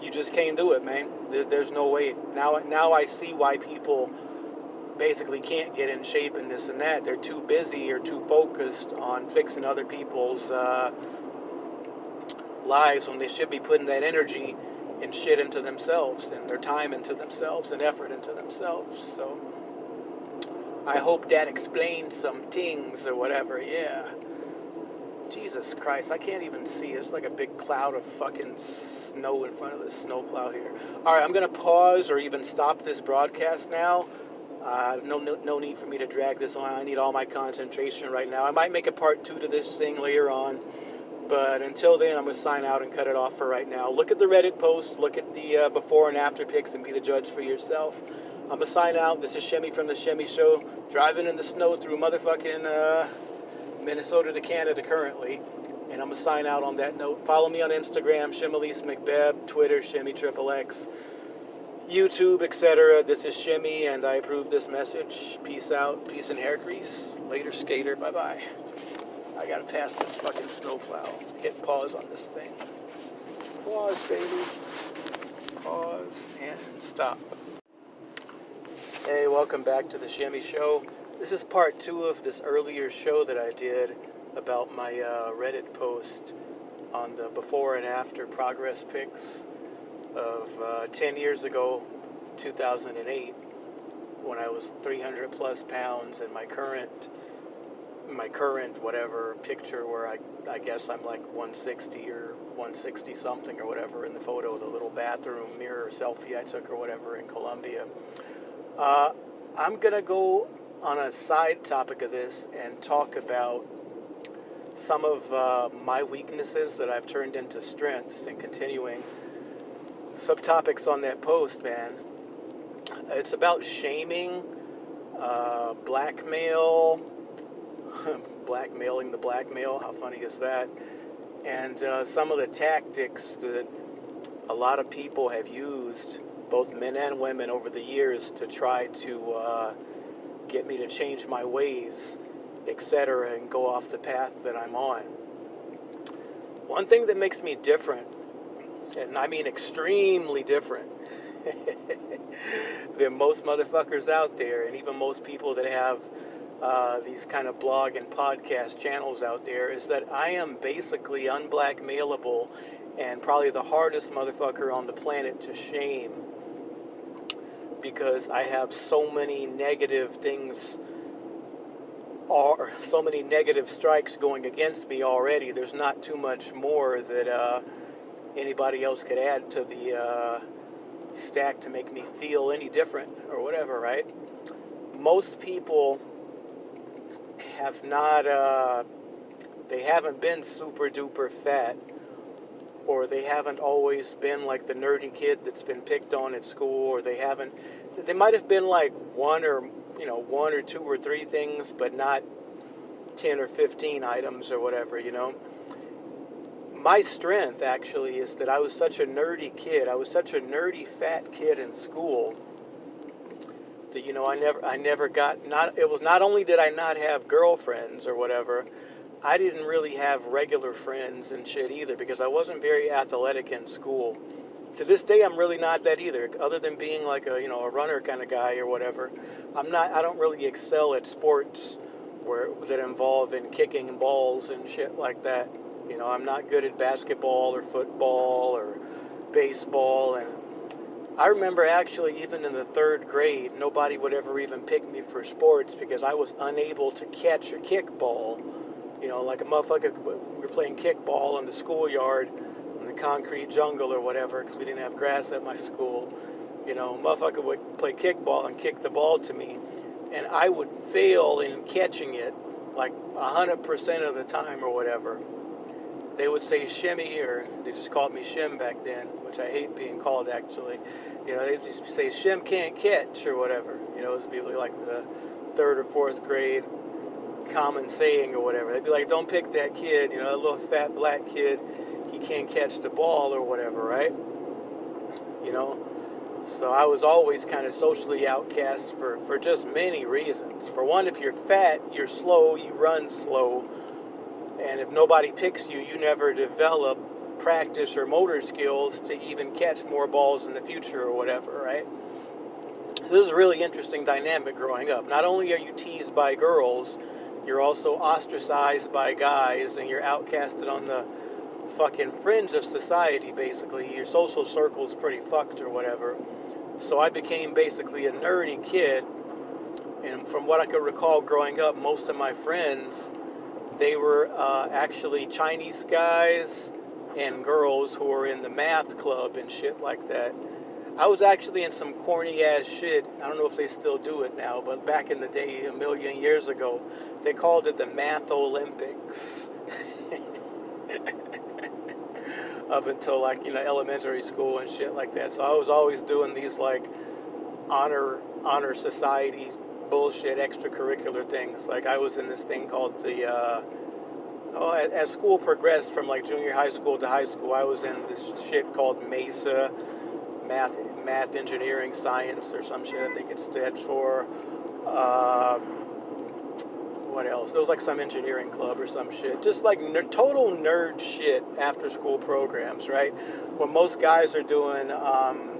you just can't do it, man. there's no way. Now, now I see why people basically can't get in shape and this and that. They're too busy or too focused on fixing other people's uh, lives when they should be putting that energy and shit into themselves and their time into themselves and effort into themselves. So I hope that explains some things or whatever. Yeah. Jesus Christ, I can't even see. There's like a big cloud of fucking snow in front of this snowplow here. All right, I'm going to pause or even stop this broadcast now. Uh, no, no, no need for me to drag this on. I need all my concentration right now. I might make a part two to this thing later on. But until then, I'm going to sign out and cut it off for right now. Look at the Reddit post, look at the uh, before and after pics, and be the judge for yourself. I'm going to sign out. This is Shemmy from The Shemmy Show, driving in the snow through motherfucking uh, Minnesota to Canada currently. And I'm going to sign out on that note. Follow me on Instagram, Shemalise McBeb, Twitter, Shemmy Triple X, YouTube, etc. This is Shemmy, and I approve this message. Peace out. Peace and hair grease. Later, skater. Bye bye. I gotta pass this fucking snowplow. Hit pause on this thing. Pause, baby. Pause and stop. Hey, welcome back to the Shemmy Show. This is part two of this earlier show that I did about my uh, Reddit post on the before and after progress pics of uh, 10 years ago, 2008, when I was 300 plus pounds, and my current my current whatever picture where I, I guess I'm like 160 or 160 something or whatever in the photo, the little bathroom mirror selfie I took or whatever in Colombia. Uh, I'm to go on a side topic of this and talk about some of uh, my weaknesses that I've turned into strengths and continuing subtopics on that post, man. It's about shaming, uh, blackmail, *laughs* blackmailing the blackmail. How funny is that? And uh, some of the tactics that a lot of people have used, both men and women, over the years to try to uh, get me to change my ways, etc., and go off the path that I'm on. One thing that makes me different, and I mean extremely different, *laughs* than most motherfuckers out there, and even most people that have uh, these kind of blog and podcast channels out there is that I am basically unblackmailable and probably the hardest motherfucker on the planet to shame because I have so many negative things or so many negative strikes going against me already. There's not too much more that uh, anybody else could add to the uh, stacked to make me feel any different or whatever, right? Most people have not, uh, they haven't been super duper fat, or they haven't always been like the nerdy kid that's been picked on at school, or they haven't, they might have been like one or, you know, one or two or three things, but not 10 or 15 items or whatever, you know? My strength actually is that I was such a nerdy kid. I was such a nerdy fat kid in school that you know I never I never got not it was not only did I not have girlfriends or whatever, I didn't really have regular friends and shit either because I wasn't very athletic in school. To this day I'm really not that either other than being like a you know a runner kind of guy or whatever. I'm not I don't really excel at sports where that involve in kicking balls and shit like that. You know, I'm not good at basketball or football or baseball. And I remember actually, even in the third grade, nobody would ever even pick me for sports because I was unable to catch a kickball. You know, like a motherfucker, we were playing kickball in the schoolyard in the concrete jungle or whatever because we didn't have grass at my school. You know, motherfucker would play kickball and kick the ball to me, and I would fail in catching it like 100% of the time or whatever they would say Shemmy, or they just called me Shim back then, which I hate being called actually. You know, they just say Shim can't catch or whatever. You know, it was be like the third or fourth grade common saying or whatever. They'd be like, don't pick that kid, you know, that little fat black kid, he can't catch the ball or whatever, right? You know, so I was always kind of socially outcast for, for just many reasons. For one, if you're fat, you're slow, you run slow, and if nobody picks you, you never develop practice or motor skills to even catch more balls in the future or whatever, right? So this is a really interesting dynamic growing up. Not only are you teased by girls, you're also ostracized by guys and you're outcasted on the fucking fringe of society, basically. Your social circle's pretty fucked or whatever. So I became basically a nerdy kid. And from what I could recall growing up, most of my friends they were uh, actually Chinese guys and girls who were in the math club and shit like that. I was actually in some corny ass shit. I don't know if they still do it now, but back in the day, a million years ago, they called it the Math Olympics. *laughs* Up until like, you know, elementary school and shit like that. So I was always doing these like honor honor society bullshit extracurricular things. Like I was in this thing called the. Uh, oh, as school progressed from like junior high school to high school, I was in this shit called MESA, math, math, engineering, science, or some shit. I think it stands for. Uh, what else? There was like some engineering club or some shit. Just like ner- total nerd shit after school programs, right? What most guys are doing. Um,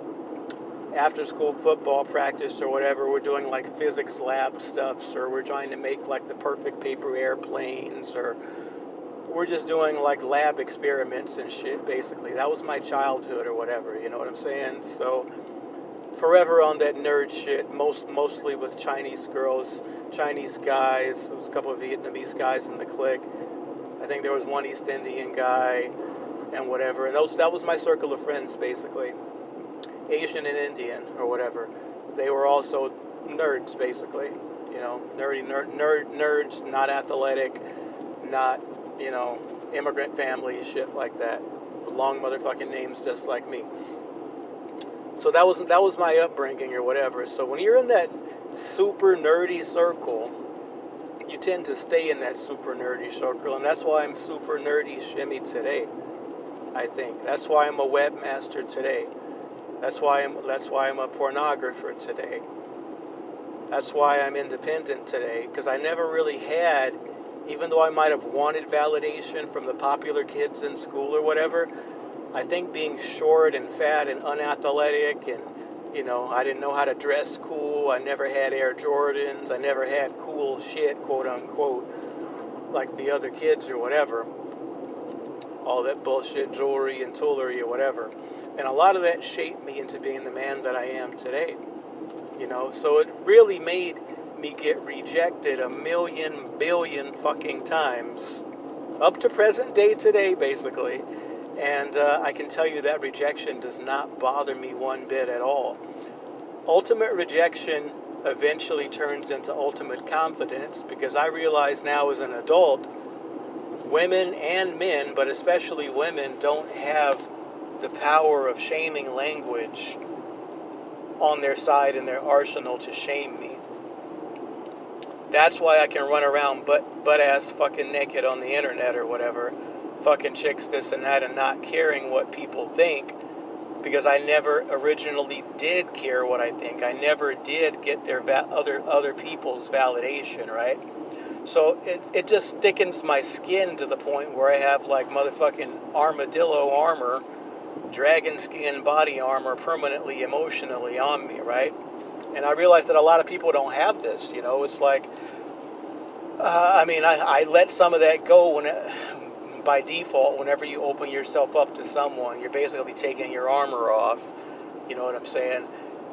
after school football practice or whatever, we're doing like physics lab stuffs, or we're trying to make like the perfect paper airplanes, or we're just doing like lab experiments and shit, basically. That was my childhood or whatever, you know what I'm saying? So, forever on that nerd shit, most mostly with Chinese girls, Chinese guys. There was a couple of Vietnamese guys in the clique. I think there was one East Indian guy and whatever. And those that was my circle of friends, basically. Asian and Indian or whatever. They were also nerds, basically. You know, nerdy nerd, nerd nerds, not athletic, not you know immigrant families, shit like that. Long motherfucking names, just like me. So that was that was my upbringing or whatever. So when you're in that super nerdy circle, you tend to stay in that super nerdy circle, and that's why I'm super nerdy Shemmy today. I think that's why I'm a webmaster today. That's why I'm that's why I'm a pornographer today. That's why I'm independent today because I never really had even though I might have wanted validation from the popular kids in school or whatever, I think being short and fat and unathletic and you know, I didn't know how to dress cool. I never had Air Jordans. I never had cool shit, quote unquote, like the other kids or whatever. All that bullshit jewelry and toolery or whatever. And a lot of that shaped me into being the man that I am today. You know, so it really made me get rejected a million billion fucking times up to present day today basically And uh, I can tell you that rejection does not bother me one bit at all. Ultimate rejection eventually turns into ultimate confidence because I realize now as an adult, women and men, but especially women, don't have the power of shaming language on their side in their arsenal to shame me. That's why I can run around butt, butt ass fucking naked on the internet or whatever, fucking chicks this and that, and not caring what people think because I never originally did care what I think. I never did get their va- other other people's validation, right? So it, it just thickens my skin to the point where I have like motherfucking armadillo armor, dragon skin body armor permanently emotionally on me, right? And I realize that a lot of people don't have this, you know, it's like, uh, I mean, I, I let some of that go when it, by default, whenever you open yourself up to someone, you're basically taking your armor off. You know what I'm saying?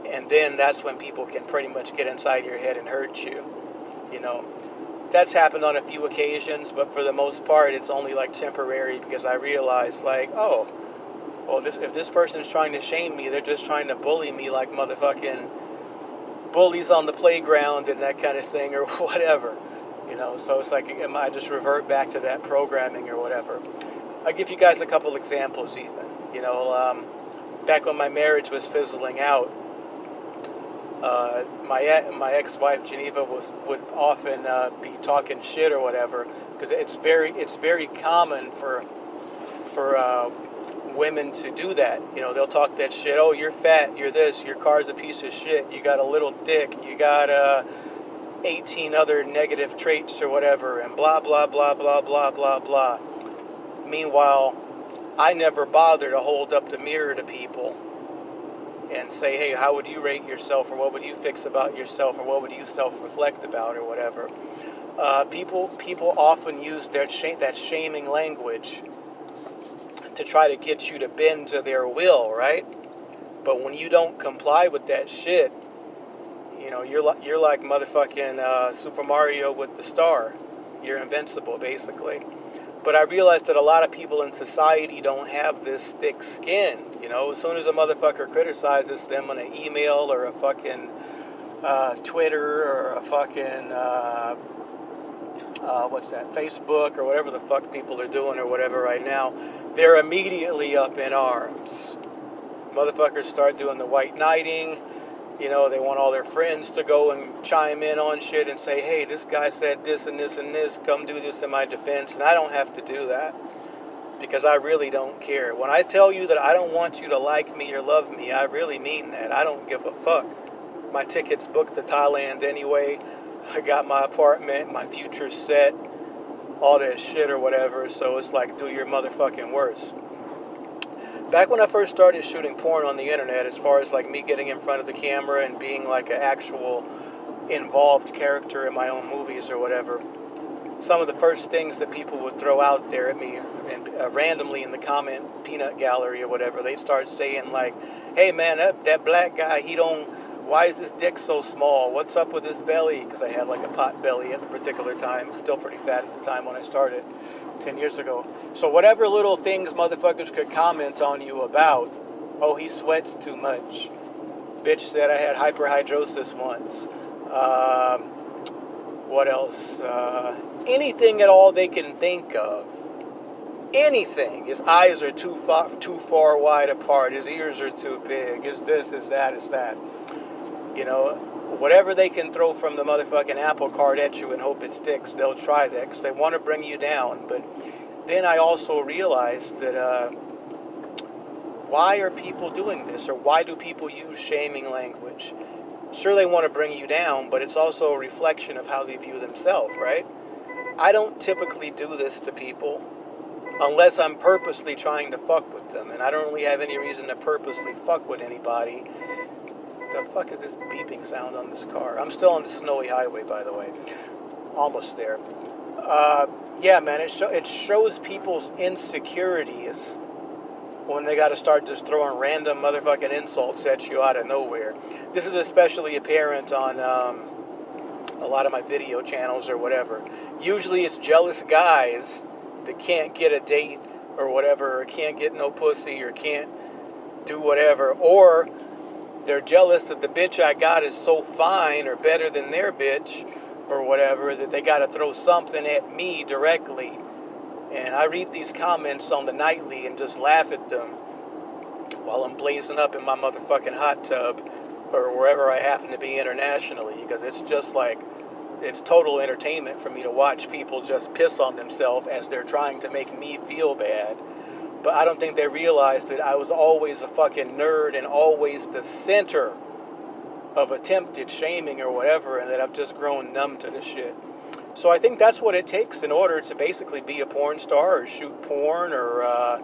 And then that's when people can pretty much get inside your head and hurt you. You know, that's happened on a few occasions, but for the most part, it's only like temporary because I realized, like, oh, well, this, if this person is trying to shame me, they're just trying to bully me like motherfucking bullies on the playground and that kind of thing or *laughs* whatever. You know, so it's like am I just revert back to that programming or whatever. I'll give you guys a couple examples, even. You know, um, back when my marriage was fizzling out, uh, my my ex-wife Geneva was would often uh, be talking shit or whatever because it's very it's very common for for uh, women to do that. You know, they'll talk that shit. Oh, you're fat. You're this. Your car's a piece of shit. You got a little dick. You got a uh, 18 other negative traits or whatever, and blah, blah, blah, blah, blah, blah, blah. Meanwhile, I never bother to hold up the mirror to people and say, hey, how would you rate yourself, or what would you fix about yourself, or what would you self reflect about, or whatever. Uh, people, people often use their sh- that shaming language to try to get you to bend to their will, right? But when you don't comply with that shit, you know, you're like you're like motherfucking uh, Super Mario with the star. You're invincible, basically. But I realized that a lot of people in society don't have this thick skin. You know, as soon as a motherfucker criticizes them on an email or a fucking uh, Twitter or a fucking uh, uh, what's that, Facebook or whatever the fuck people are doing or whatever right now, they're immediately up in arms. Motherfuckers start doing the white knighting you know, they want all their friends to go and chime in on shit and say, hey, this guy said this and this and this, come do this in my defense. And I don't have to do that because I really don't care. When I tell you that I don't want you to like me or love me, I really mean that. I don't give a fuck. My ticket's booked to Thailand anyway. I got my apartment, my future set, all that shit or whatever. So it's like, do your motherfucking worst back when I first started shooting porn on the internet, as far as like me getting in front of the camera and being like an actual involved character in my own movies or whatever, some of the first things that people would throw out there at me and uh, randomly in the comment peanut gallery or whatever, they'd start saying like, "Hey man, that that black guy, he don't. Why is his dick so small? What's up with his belly?" Because I had like a pot belly at the particular time, still pretty fat at the time when I started. 10 years ago. So whatever little things motherfuckers could comment on you about, oh, he sweats too much. Bitch said I had hyperhidrosis once. Um, what else? Uh, anything at all they can think of. Anything. His eyes are too far, too far wide apart. His ears are too big. Is this? Is that? Is that? You know, whatever they can throw from the motherfucking apple cart at you and hope it sticks, they'll try that because they want to bring you down. But then I also realized that uh, why are people doing this or why do people use shaming language? Sure, they want to bring you down, but it's also a reflection of how they view themselves, right? I don't typically do this to people unless I'm purposely trying to fuck with them, and I don't really have any reason to purposely fuck with anybody the fuck is this beeping sound on this car? I'm still on the snowy highway, by the way. Almost there. Uh, yeah, man, it, it shows people's insecurities when they got to start just throwing random motherfucking insults at you out of nowhere. This is especially apparent on um, a lot of my video channels or whatever. Usually it's jealous guys that can't get a date or whatever, or can't get no pussy, or can't do whatever, or they're jealous that the bitch I got is so fine or better than their bitch or whatever that they got to throw something at me directly. And I read these comments on the nightly and just laugh at them while I'm blazing up in my motherfucking hot tub or wherever I happen to be internationally because it's just like it's total entertainment for me to watch people just piss on themselves as they're trying to make me feel bad. But I don't think they realized that I was always a fucking nerd and always the center of attempted shaming or whatever, and that I've just grown numb to the shit. So I think that's what it takes in order to basically be a porn star or shoot porn or uh,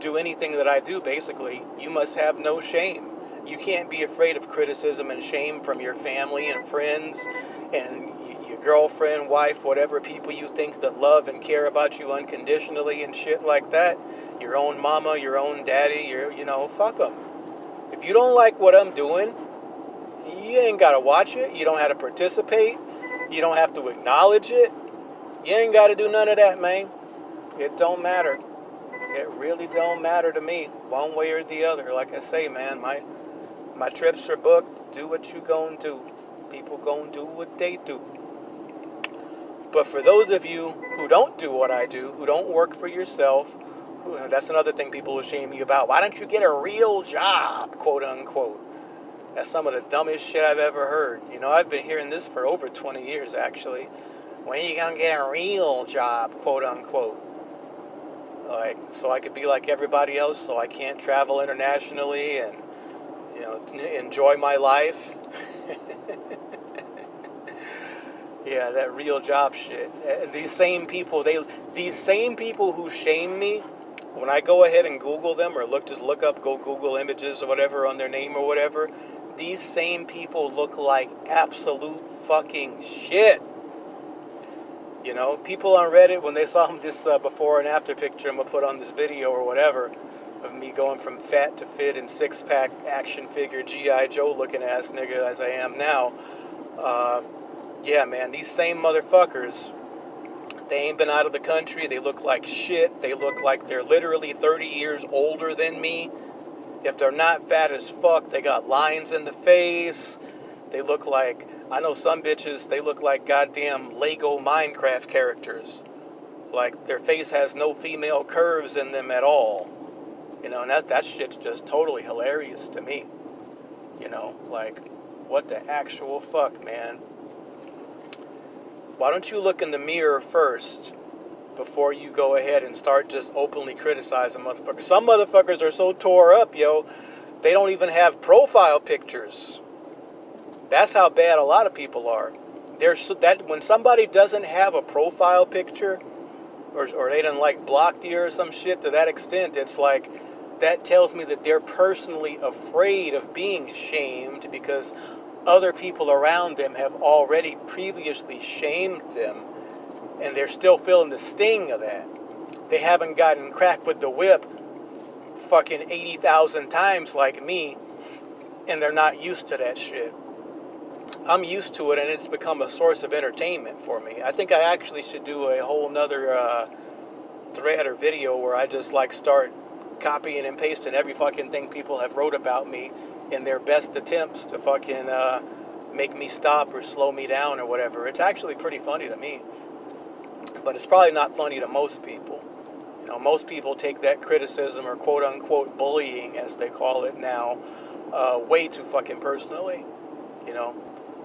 do anything that I do, basically. You must have no shame. You can't be afraid of criticism and shame from your family and friends and your girlfriend, wife, whatever people you think that love and care about you unconditionally and shit like that. Your own mama, your own daddy, your, you know, fuck them. If you don't like what I'm doing, you ain't got to watch it. You don't have to participate. You don't have to acknowledge it. You ain't got to do none of that, man. It don't matter. It really don't matter to me, one way or the other. Like I say, man, my my trips are booked. Do what you gonna do. People gonna do what they do. But for those of you who don't do what I do, who don't work for yourself, who, that's another thing people will shame you about. Why don't you get a real job, quote unquote? That's some of the dumbest shit I've ever heard. You know, I've been hearing this for over 20 years, actually. When are you gonna get a real job, quote unquote? Like, so I could be like everybody else, so I can't travel internationally and, you know, enjoy my life. *laughs* yeah, that real job shit. These same people, they, these same people who shame me, when I go ahead and Google them or look, just look up, go Google images or whatever on their name or whatever, these same people look like absolute fucking shit. You know, people on Reddit, when they saw *laughs* this uh, before and after picture I'm to put on this video or whatever, of me going from fat to fit and six pack action figure G.I. Joe looking ass nigga as I am now, uh, yeah, man, these same motherfuckers, they ain't been out of the country. They look like shit. They look like they're literally 30 years older than me. If they're not fat as fuck, they got lines in the face. They look like, I know some bitches, they look like goddamn Lego Minecraft characters. Like their face has no female curves in them at all. You know, and that, that shit's just totally hilarious to me. You know, like, what the actual fuck, man? Why don't you look in the mirror first before you go ahead and start just openly criticizing motherfuckers. Some motherfuckers are so tore up, yo, they don't even have profile pictures. That's how bad a lot of people are. There's that when somebody doesn't have a profile picture, or, or they didn't like blocked you or some shit to that extent, it's like that tells me that they're personally afraid of being shamed because other people around them have already previously shamed them and they're still feeling the sting of that. They haven't gotten cracked with the whip fucking 80,000 times like me, and they're not used to that shit. I'm used to it, and it's become a source of entertainment for me. I think I actually should do a whole nother uh, thread or video where I just like start copying and pasting every fucking thing people have wrote about me in their best attempts to fucking uh, make me stop or slow me down or whatever. It's actually pretty funny to me but it's probably not funny to most people. You know, most people take that criticism or quote unquote bullying, as they call it now, uh, way too fucking personally. You know,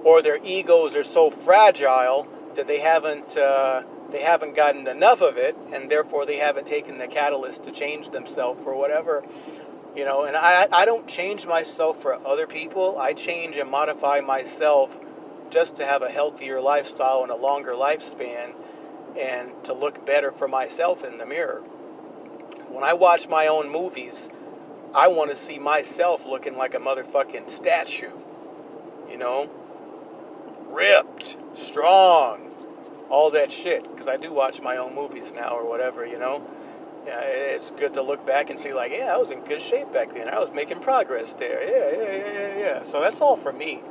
or their egos are so fragile that they haven't uh, they haven't gotten enough of it, and therefore they haven't taken the catalyst to change themselves or whatever. You know, and I, I don't change myself for other people. I change and modify myself just to have a healthier lifestyle and a longer lifespan and to look better for myself in the mirror. When I watch my own movies, I want to see myself looking like a motherfucking statue. You know? Ripped, strong, all that shit. Because I do watch my own movies now or whatever, you know? Yeah, it's good to look back and see, like, yeah, I was in good shape back then. I was making progress there. Yeah, yeah, yeah, yeah, yeah. So that's all for me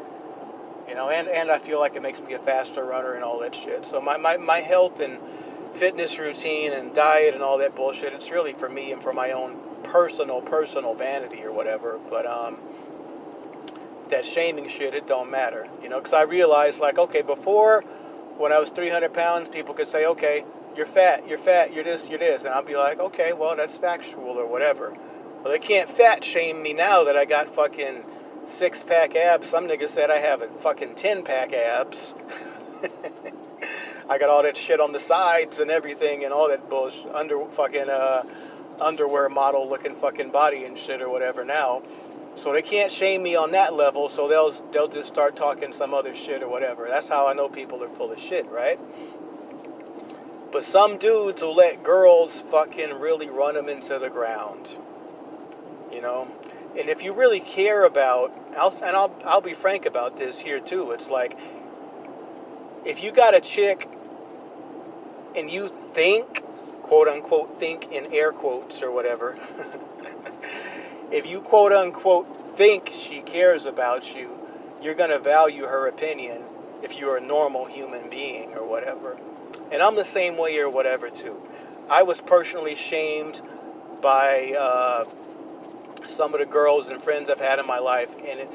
you know, and, and I feel like it makes me a faster runner and all that shit. So my, my, my health and fitness routine and diet and all that bullshit. It's really for me and for my own personal, personal vanity or whatever. But um, that shaming shit, it don't matter, you know. Because I realized, like, okay, before when I was 300 pounds, people could say, okay, you're fat, you're fat, you're this, you're this, and I'll be like, okay, well, that's factual or whatever. Well, they can't fat shame me now that I got fucking six pack abs. Some nigga said I have a fucking 10 pack abs. *laughs* I got all that shit on the sides and everything and all that bullshit under fucking uh, underwear model looking fucking body and shit or whatever now. So they can't shame me on that level, so they'll they'll just start talking some other shit or whatever. That's how I know people are full of shit, right? But some dudes will let girls fucking really run them into the ground. You know? And if you really care about, I'll, and I'll, I'll be frank about this here too, it's like, if you got a chick and you think, quote unquote, think in air quotes or whatever, *laughs* if you quote unquote think she cares about you, you're going to value her opinion if you're a normal human being or whatever. And I'm the same way or whatever too. I was personally shamed by uh, some of the girls and friends I've had in my life, and it,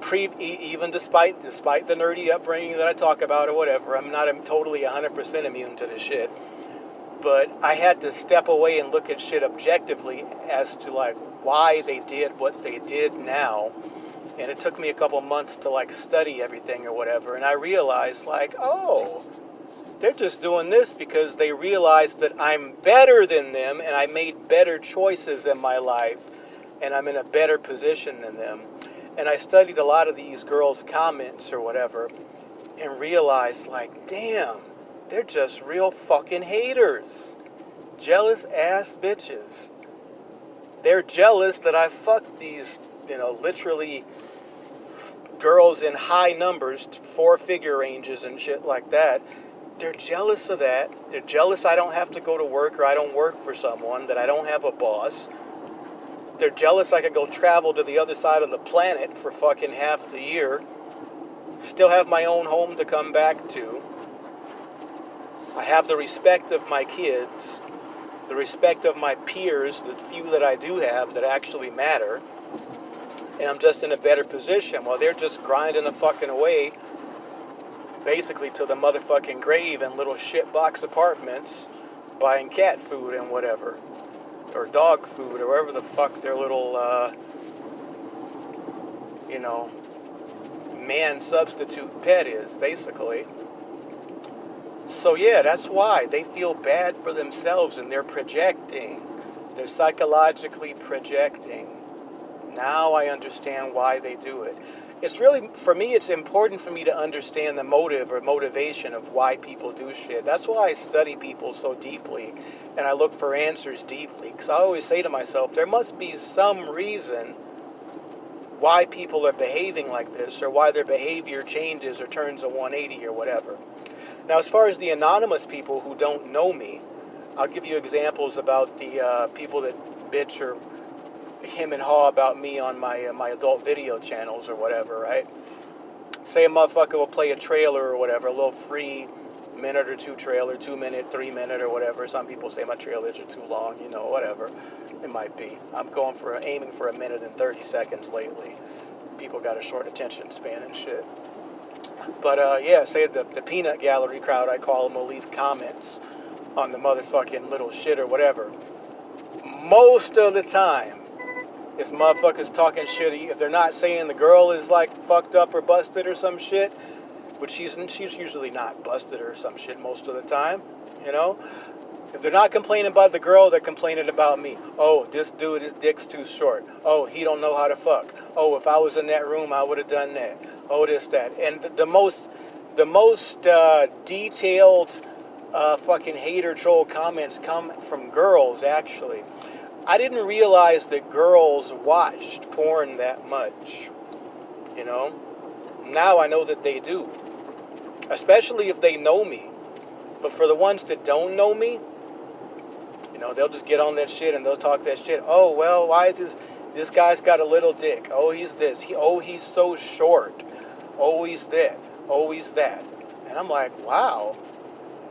pre, even despite despite the nerdy upbringing that I talk about or whatever, I'm not I'm totally 100% immune to this shit. But I had to step away and look at shit objectively as to like why they did what they did now. And it took me a couple months to like study everything or whatever. And I realized like, oh, they're just doing this because they realize that I'm better than them and I made better choices in my life and I'm in a better position than them. And I studied a lot of these girls' comments or whatever and realized, like, damn, they're just real fucking haters. Jealous ass bitches. They're jealous that I fucked these, you know, literally girls in high numbers, four figure ranges and shit like that. They're jealous of that. They're jealous I don't have to go to work or I don't work for someone, that I don't have a boss they're jealous I could go travel to the other side of the planet for fucking half the year. Still have my own home to come back to. I have the respect of my kids, the respect of my peers, the few that I do have that actually matter. And I'm just in a better position while they're just grinding the fucking away basically to the motherfucking grave in little shitbox apartments buying cat food and whatever or dog food or whatever the fuck their little, uh, you know, man substitute pet is, basically. So, yeah, that's why they feel bad for themselves and they're projecting. They're psychologically projecting. Now I understand why they do it it's really for me it's important for me to understand the motive or motivation of why people do shit. That's why i study people so deeply and i look for answers deeply because i always say to myself there must be some reason why people are behaving like this or why their behavior changes or turns a 180 or whatever. Now as far as the anonymous people who don't know me i'll give you examples about the uh, people that bitch or him and haw about me on my uh, my adult video channels or whatever, right? Say a motherfucker will play a trailer or whatever, a little free minute or two trailer, two minute, three minute or whatever. Some people say my trailers are too long, you know, whatever it might be. I'm going for aiming for a minute and 30 seconds lately. People got a short attention span and shit. But uh, yeah, say the, the peanut gallery crowd, I call them, will leave comments on the motherfucking little shit or whatever. Most of the time, it's motherfuckers talking shitty. If they're not saying the girl is like fucked up or busted or some shit, which she's she's usually not busted or some shit most of the time, you know. If they're not complaining about the girl, they're complaining about me. Oh, this dude, his dick's too short. Oh, he don't know how to fuck. Oh, if I was in that room, I would have done that. Oh, this, that. And the, the most, the most uh, detailed uh, fucking hater troll comments come from girls, actually. I didn't realize that girls watched porn that much. You know? Now I know that they do. Especially if they know me. But for the ones that don't know me, you know, they'll just get on that shit and they'll talk that shit. Oh, well, why is this? This guy's got a little dick. Oh, he's this. He, oh, he's so short. Oh, he's that. Oh, he's that. And I'm like, wow.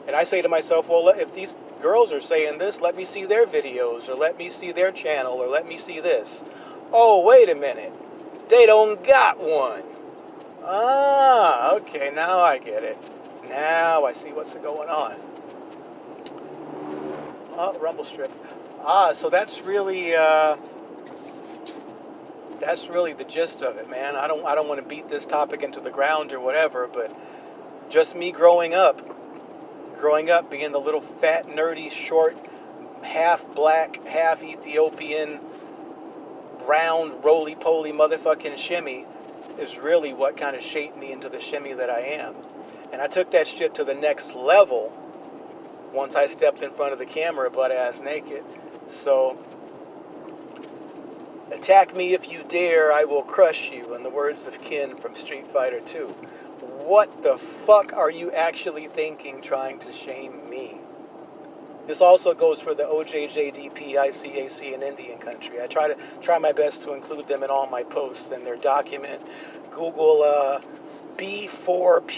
And I say to myself, well, if these girls are saying this, let me see their videos, or let me see their channel, or let me see this. Oh, wait a minute. They don't got one. Ah, okay, now I get it. Now I see what's going on. Oh, rumble strip. Ah, so that's really uh, that's really the gist of it, man. I don't I don't want to beat this topic into the ground or whatever, but just me growing up, growing up being the little fat nerdy short half black, half Ethiopian round roly poly motherfucking Shemmy is really what kind of shaped me into the Shemmy that I am. And I took that shit to the next level once I stepped in front of the camera butt ass naked. So, attack me if you dare, I will crush you, in the words of Ken from Street Fighter 2. What the fuck are you actually thinking trying to shame me? This also goes for the OJJDP, ICAC, and Indian country. I try to try my best to include them in all my posts and their document. Google uh, b4pp.pdf.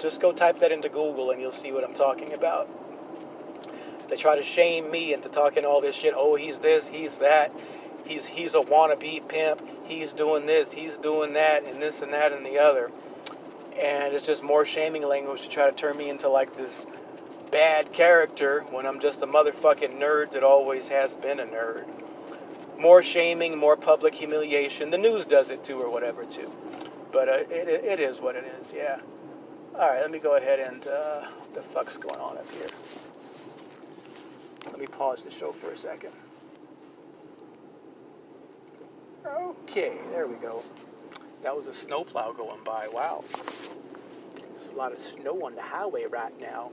Just go type that into Google and you'll see what I'm talking about. They try to shame me into talking all this shit. Oh, he's this, he's that. He's he's a wannabe pimp. He's doing this, he's doing that, and this and that and the other. And it's just more shaming language to try to turn me into like this bad character when I'm just a motherfucking nerd that always has been a nerd. More shaming, more public humiliation. The news does it too, or whatever, too. But uh, it, it is what it is, yeah. All right, let me go ahead and, uh, what the fuck's going on up here? Let me pause the show for a second. Okay, there we go. That was a snowplow going by. Wow. There's a lot of snow on the highway right now.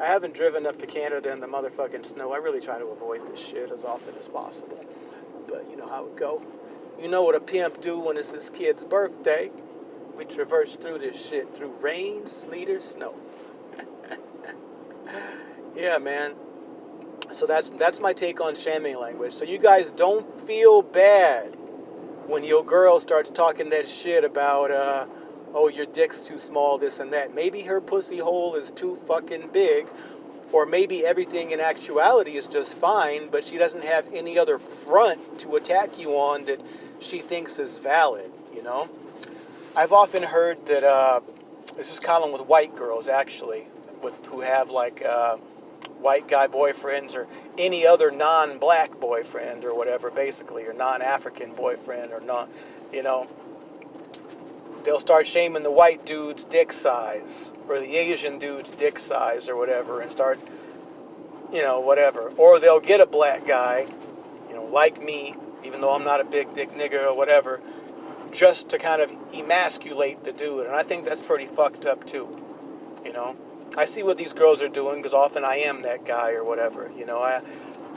I haven't driven up to Canada in the motherfucking snow. I really try to avoid this shit as often as possible. But you know how it go. You know what a pimp do when it's his kid's birthday. We traverse through this shit through rain, sleet, or snow. *laughs* yeah, man. So that's that's my take on shaming language. So you guys don't feel bad when your girl starts talking that shit about uh, oh, your dick's too small, this and that. Maybe her pussy hole is too fucking big, or maybe everything in actuality is just fine, but she doesn't have any other front to attack you on that she thinks is valid, you know? I've often heard that, uh, this is common with white girls actually, with who have like uh, white guy boyfriends or any other non-black boyfriend or whatever, basically, or non-African boyfriend or not, you know they'll start shaming the white dude's dick size or the Asian dude's dick size or whatever and start, you know, whatever. Or they'll get a black guy, you know, like me, even though I'm not a big dick nigger or whatever, just to kind of emasculate the dude. And I think that's pretty fucked up too, you know. I see what these girls are doing because often I am that guy or whatever, you know. I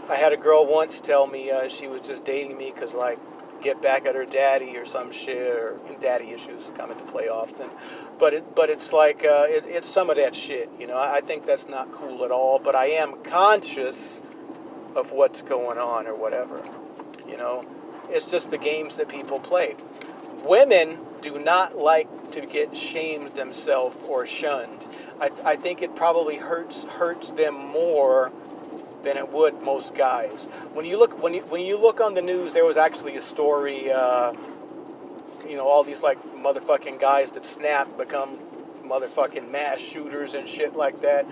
I had a girl once tell me uh, she was just dating me because like get back at her daddy or some shit, or daddy issues come into play often. But it, but it's like uh, it, it's some of that shit, you know. I, I think that's not cool at all. But I am conscious of what's going on or whatever, you know. It's just the games that people play. Women do not like to get shamed themselves or shunned. I, I think it probably hurts hurts them more than it would most guys. When you look when you when you look on the news, there was actually a story. Uh, you know, all these like motherfucking guys that snap become motherfucking mass shooters and shit like that.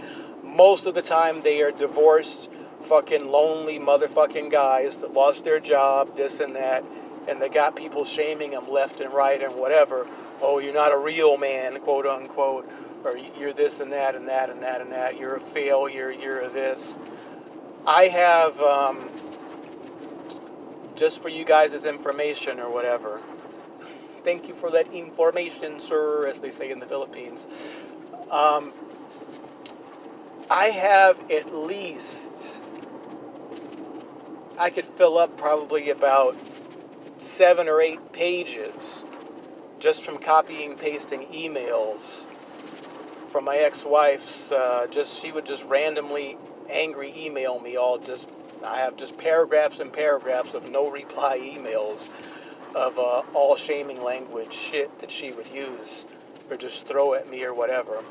Most of the time, they are divorced, fucking lonely motherfucking guys that lost their job, this and that, and they got people shaming them left and right and whatever. Oh, you're not a real man, quote unquote, or you're this and that and that and that and that. You're a failure. You're a this. I have, um, just for you guys as information or whatever, thank you for that information, sir, as they say in the Philippines. Um, I have at least, I could fill up probably about seven or eight pages just from copying pasting emails from my ex-wife's uh, just she would just randomly angry email me all just I have just paragraphs and paragraphs of no reply emails of uh, all shaming language shit that she would use or just throw at me or whatever.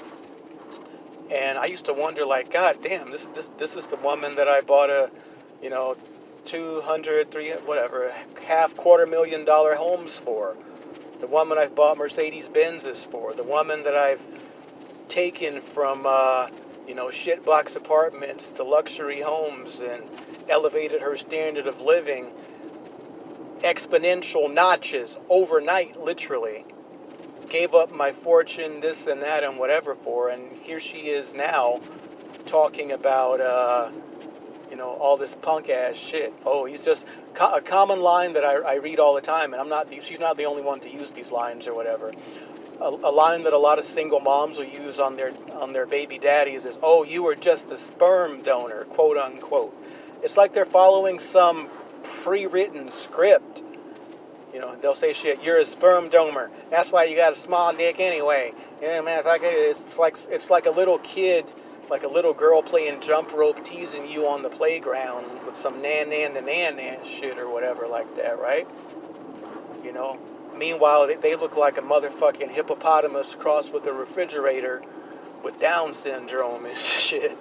And I used to wonder, like, God damn, this this this is the woman that I bought a, you know, 200, 300, whatever, half quarter million dollar homes for. The woman I've bought Mercedes Benzes for. The woman that I've taken from, uh, you know, shitbox apartments to luxury homes and elevated her standard of living exponential notches overnight, literally. Gave up my fortune, this and that, and whatever for, and here she is now talking about, uh, you know, all this punk ass shit. Oh, he's just a common line that I, I read all the time, and I'm not. The, she's not the only one to use these lines or whatever. A, line that a lot of single moms will use on their on their baby daddies is, "Oh, you were just a sperm donor," quote unquote. It's like they're following some pre-written script. You know, they'll say shit. You're a sperm donor. That's why you got a small dick anyway. Yeah, man. It's like it's like a little kid like a little girl playing jump rope teasing you on the playground with some nan nan the nan nan shit or whatever like that, right? You know? Meanwhile, they, they look like a motherfucking hippopotamus crossed with a refrigerator with Down syndrome and *laughs* shit.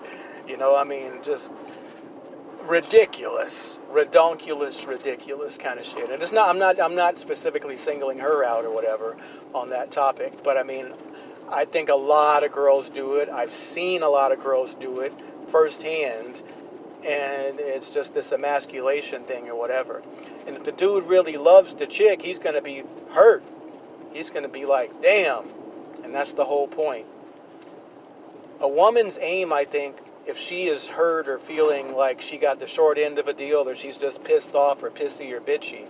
You know, I mean, just ridiculous, redonkulous, ridiculous kind of shit. And it's not, I'm not, I'm not specifically singling her out or whatever on that topic, but I mean, I think a lot of girls do it. I've seen a lot of girls do it firsthand, and it's just this emasculation thing or whatever. And if the dude really loves the chick, he's going to be hurt. He's going to be like, damn. And that's the whole point. A woman's aim, I think, if she is hurt or feeling like she got the short end of a deal or she's just pissed off or pissy or bitchy,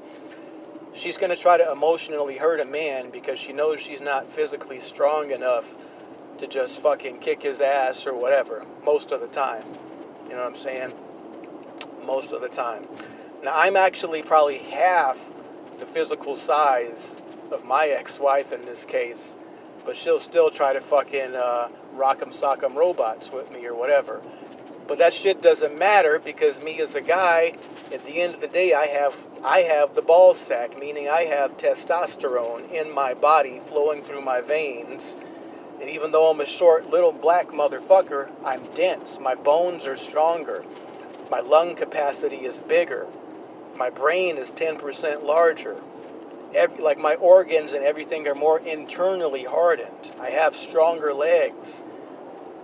she's going to try to emotionally hurt a man because she knows she's not physically strong enough to just fucking kick his ass or whatever most of the time. You know what I'm saying? Most of the time. Now, I'm actually probably half the physical size of my ex-wife in this case, but she'll still try to fucking uh, rock'em sock'em robots with me or whatever. But that shit doesn't matter because me as a guy, at the end of the day, I have I have the ball sack, meaning I have testosterone in my body flowing through my veins. And even though I'm a short little black motherfucker, I'm dense. My bones are stronger. My lung capacity is bigger. My brain is 10% larger. Every, like my organs and everything are more internally hardened. I have stronger legs.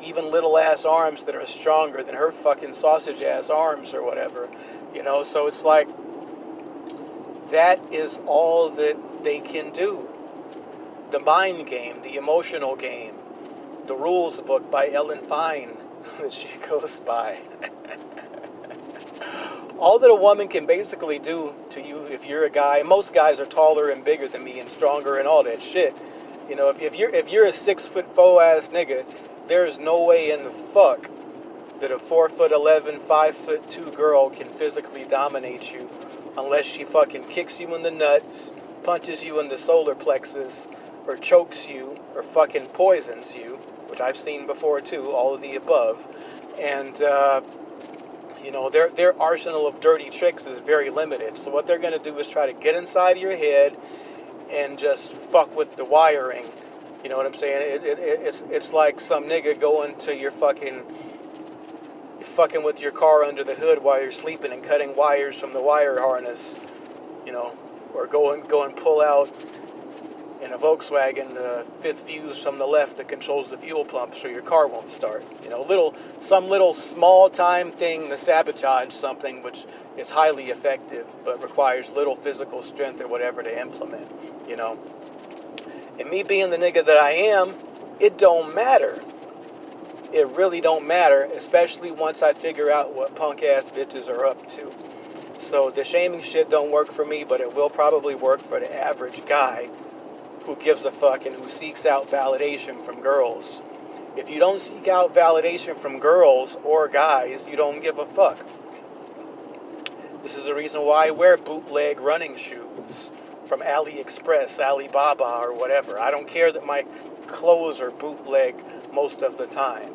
Even little ass arms that are stronger than her fucking sausage ass arms or whatever. You know, so it's like that is all that they can do. The mind game, the emotional game, the rules book by Ellen Fein *laughs* that she goes by. *laughs* all that a woman can basically do to you if you're a guy, most guys are taller and bigger than me and stronger and all that shit. You know, if, if you're if you're a six foot four ass nigga, there's no way in the fuck that a four foot eleven, five foot two girl can physically dominate you unless she fucking kicks you in the nuts, punches you in the solar plexus, or chokes you, or fucking poisons you, which I've seen before too, all of the above. And, uh, you know, their, their arsenal of dirty tricks is very limited. So what they're going to do is try to get inside your head and just fuck with the wiring. You know what I'm saying? It, it, it's, it's like some nigga going to your fucking fucking with your car under the hood while you're sleeping and cutting wires from the wire harness, you know, or go and go and pull out in a Volkswagen the fifth fuse from the left that controls the fuel pump so your car won't start. You know, little some little small time thing to sabotage something which is highly effective but requires little physical strength or whatever to implement, you know. And me being the nigga that I am, it don't matter it really don't matter, especially once I figure out what punk ass bitches are up to. So the shaming shit don't work for me, but it will probably work for the average guy who gives a fuck and who seeks out validation from girls. If you don't seek out validation from girls or guys, you don't give a fuck. This is the reason why I wear bootleg running shoes from AliExpress, Alibaba, or whatever. I don't care that my clothes are bootleg most of the time.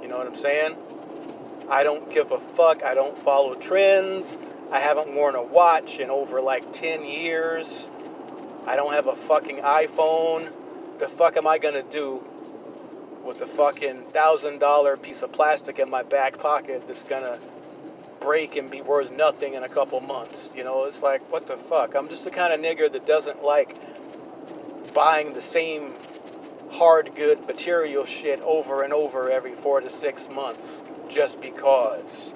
You know what I'm saying? I don't give a fuck. I don't follow trends. I haven't worn a watch in over like 10 years. I don't have a fucking iPhone. The fuck am I gonna do with a fucking thousand dollar piece of plastic in my back pocket that's gonna break and be worth nothing in a couple months. You know, it's like, what the fuck? I'm just the kind of nigger that doesn't like buying the same hard good material shit over and over every four to six months just because.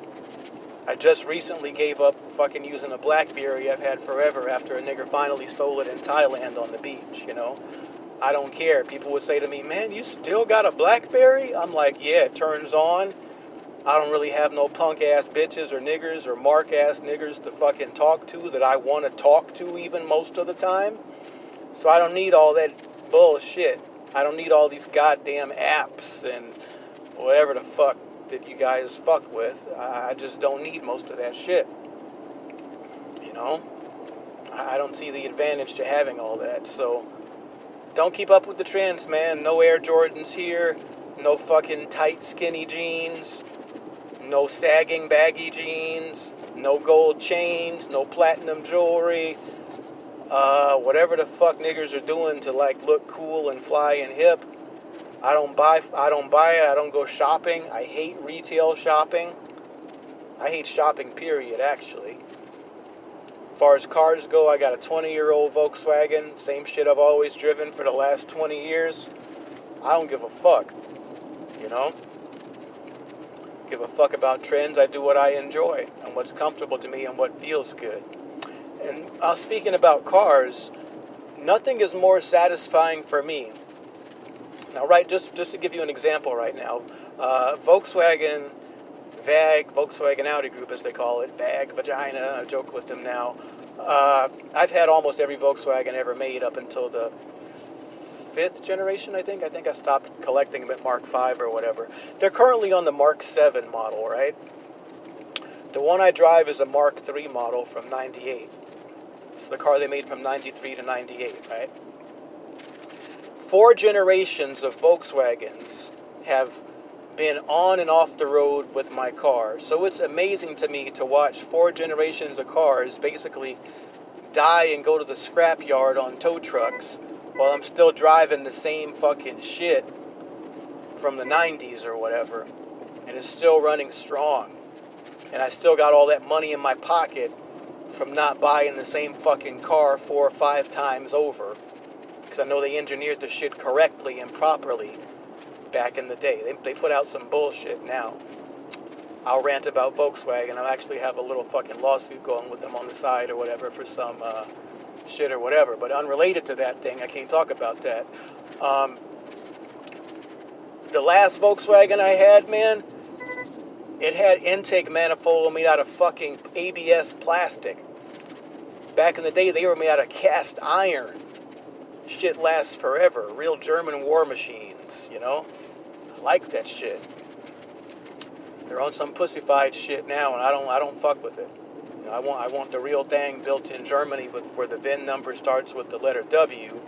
I just recently gave up fucking using a Blackberry I've had forever after a nigger finally stole it in Thailand on the beach, you know? I don't care. People would say to me, man, you still got a Blackberry? I'm like, yeah, it turns on. I don't really have no punk ass bitches or niggers or mark ass niggers to fucking talk to that I want to talk to even most of the time. So I don't need all that bullshit. I don't need all these goddamn apps and whatever the fuck that you guys fuck with. I just don't need most of that shit. You know? I don't see the advantage to having all that. So don't keep up with the trends, man. No Air Jordans here. No fucking tight, skinny jeans. No sagging, baggy jeans. No gold chains. No platinum jewelry. Uh, whatever the fuck niggers are doing to like look cool and fly and hip. I don't buy I don't buy it. I don't go shopping. I hate retail shopping. I hate shopping period actually. As far as cars go, I got a 20 year old Volkswagen, same shit I've always driven for the last 20 years. I don't give a fuck. You know? Give a fuck about trends. I do what I enjoy and what's comfortable to me and what feels good. And uh, speaking about cars, nothing is more satisfying for me. Now, right, just, just to give you an example right now, uh, Volkswagen VAG, Volkswagen Audi Group, as they call it, VAG, Vagina, I joke with them now. Uh, I've had almost every Volkswagen ever made up until the fifth generation, I think. I think I stopped collecting them at Mark V or whatever. They're currently on the Mark 7 model, right? The one I drive is a Mark III model from 98. It's the car they made from 93 to 98, right? Four generations of Volkswagens have been on and off the road with my car. So it's amazing to me to watch four generations of cars basically die and go to the scrapyard on tow trucks while I'm still driving the same fucking shit from the 90s or whatever. And it's still running strong. And I still got all that money in my pocket from not buying the same fucking car four or five times over. Because I know they engineered the shit correctly and properly back in the day. They, they put out some bullshit now. I'll rant about Volkswagen. I actually have a little fucking lawsuit going with them on the side or whatever for some uh, shit or whatever. But unrelated to that thing, I can't talk about that. Um, the last Volkswagen I had, man, it had intake manifold made out of fucking ABS plastic. Back in the day, they were made out of cast iron. Shit lasts forever. Real German war machines, you know? I like that shit. They're on some pussified shit now, and I don't I don't fuck with it. You know, I want I want the real thing built in Germany with where the VIN number starts with the letter W,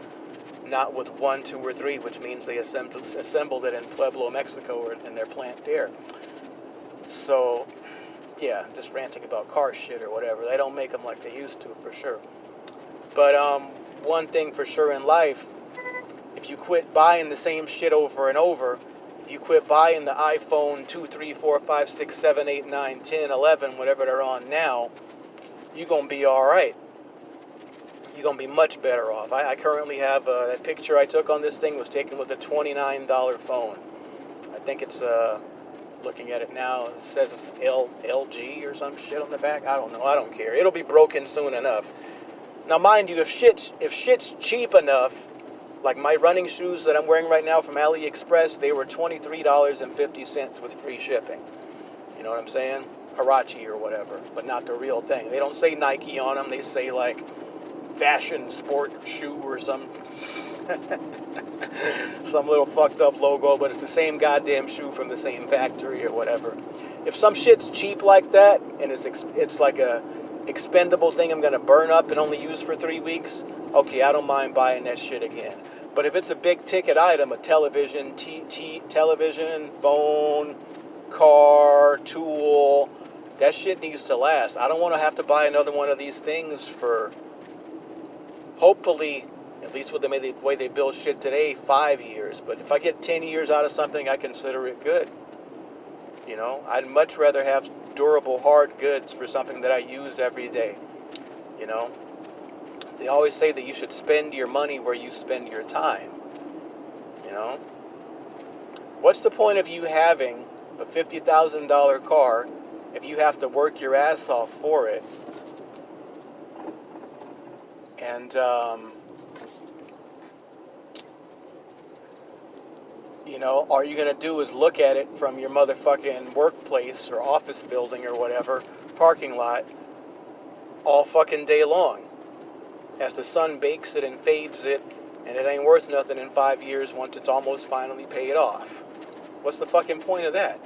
not with one, two, or three, which means they assembled assembled it in Pueblo, Mexico, or in their plant there. So, yeah, just ranting about car shit or whatever. They don't make them like they used to, for sure. But um, one thing for sure in life, if you quit buying the same shit over and over, if you quit buying the iPhone 2, 3, 4, 5, 6, 7, 8, 9, 10, 11, whatever they're on now, you're going to be all right. You're going to be much better off. I, I currently have uh, that picture I took on this thing was taken with a $29 phone. I think it's, uh, looking at it now, it says L, LG or some shit on the back. I don't know. I don't care. It'll be broken soon enough. Now, mind you, if shit's, if shit's cheap enough, like my running shoes that I'm wearing right now from AliExpress, they were $23.50 with free shipping. You know what I'm saying? Huarache or whatever, but not the real thing. They don't say Nike on them. They say like fashion sport shoe or some *laughs* some little fucked up logo, but it's the same goddamn shoe from the same factory or whatever. If some shit's cheap like that and it's it's like a expendable thing I'm gonna burn up and only use for three weeks, okay, I don't mind buying that shit again. But if it's a big ticket item, a television, t- t- television, phone, car, tool, that shit needs to last. I don't want to have to buy another one of these things for hopefully At least with the way they build shit today, five years. But if I get 10 years out of something, I consider it good. You know, I'd much rather have durable, hard goods for something that I use every day. You know, they always say that you should spend your money where you spend your time. You know, what's the point of you having a $50,000 car if you have to work your ass off for it? And, um, you know, all you're going to do is look at it from your motherfucking workplace or office building or whatever, parking lot, all fucking day long. As the sun bakes it and fades it, and it ain't worth nothing in five years once it's almost finally paid off. What's the fucking point of that?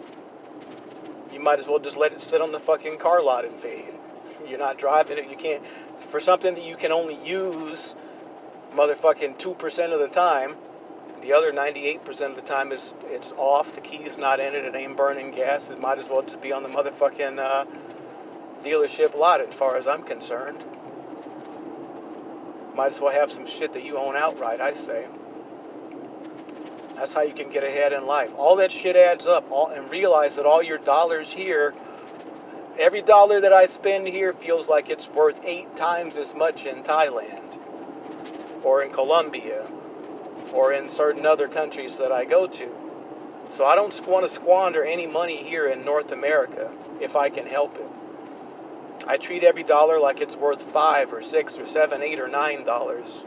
You might as well just let it sit on the fucking car lot and fade. *laughs* You're not driving it. You can't. For something that you can only use motherfucking 2% of the time, the other 98% of the time is it's off, the key's not in it, it ain't burning gas. It might as well just be on the motherfucking uh, dealership lot as far as I'm concerned. Might as well have some shit that you own outright, I say. That's how you can get ahead in life. All that shit adds up all, and realize that all your dollars here, every dollar that I spend here feels like it's worth eight times as much in Thailand or in Colombia or in certain other countries that I go to. So I don't want to squander any money here in North America if I can help it. I treat every dollar like it's worth five or six or seven, eight or nine dollars.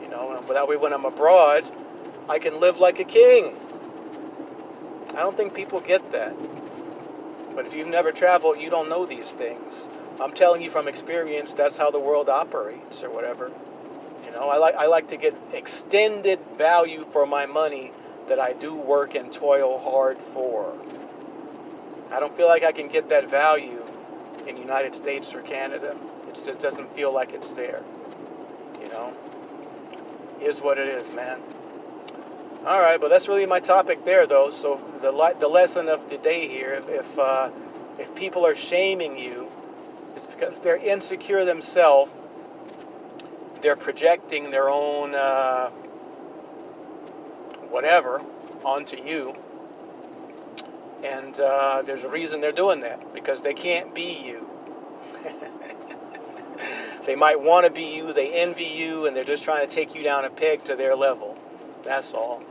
You know, and that way when I'm abroad, I can live like a king. I don't think people get that. But if you've never traveled, you don't know these things. I'm telling you from experience, that's how the world operates or whatever. You know, I like I like to get extended value for my money that I do work and toil hard for. I don't feel like I can get that value in the United States or Canada. It just doesn't feel like it's there. You know, is what it is, man. All right, but that's really my topic there, though. So the the lesson of the day here, if if, uh, if people are shaming you, it's because they're insecure themselves they're projecting their own uh, whatever onto you. And uh, there's a reason they're doing that because they can't be you. *laughs* they might want to be you, they envy you, and they're just trying to take you down a peg to their level. That's all.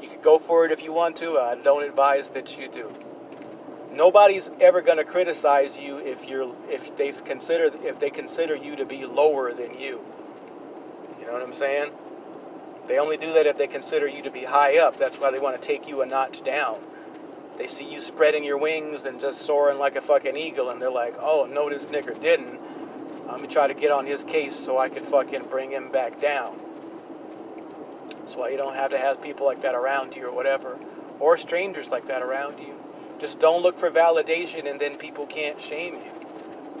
You can go for it if you want to. I don't advise that you do. Nobody's ever going to criticize you if you're if they consider if they consider you to be lower than you. You know what I'm saying? They only do that if they consider you to be high up. That's why they want to take you a notch down. They see you spreading your wings and just soaring like a fucking eagle, and they're like, oh, no, this nigger didn't. I'm gonna try to get on his case so I can fucking bring him back down. That's why you don't have to have people like that around you or whatever, or strangers like that around you. Just don't look for validation and then people can't shame you.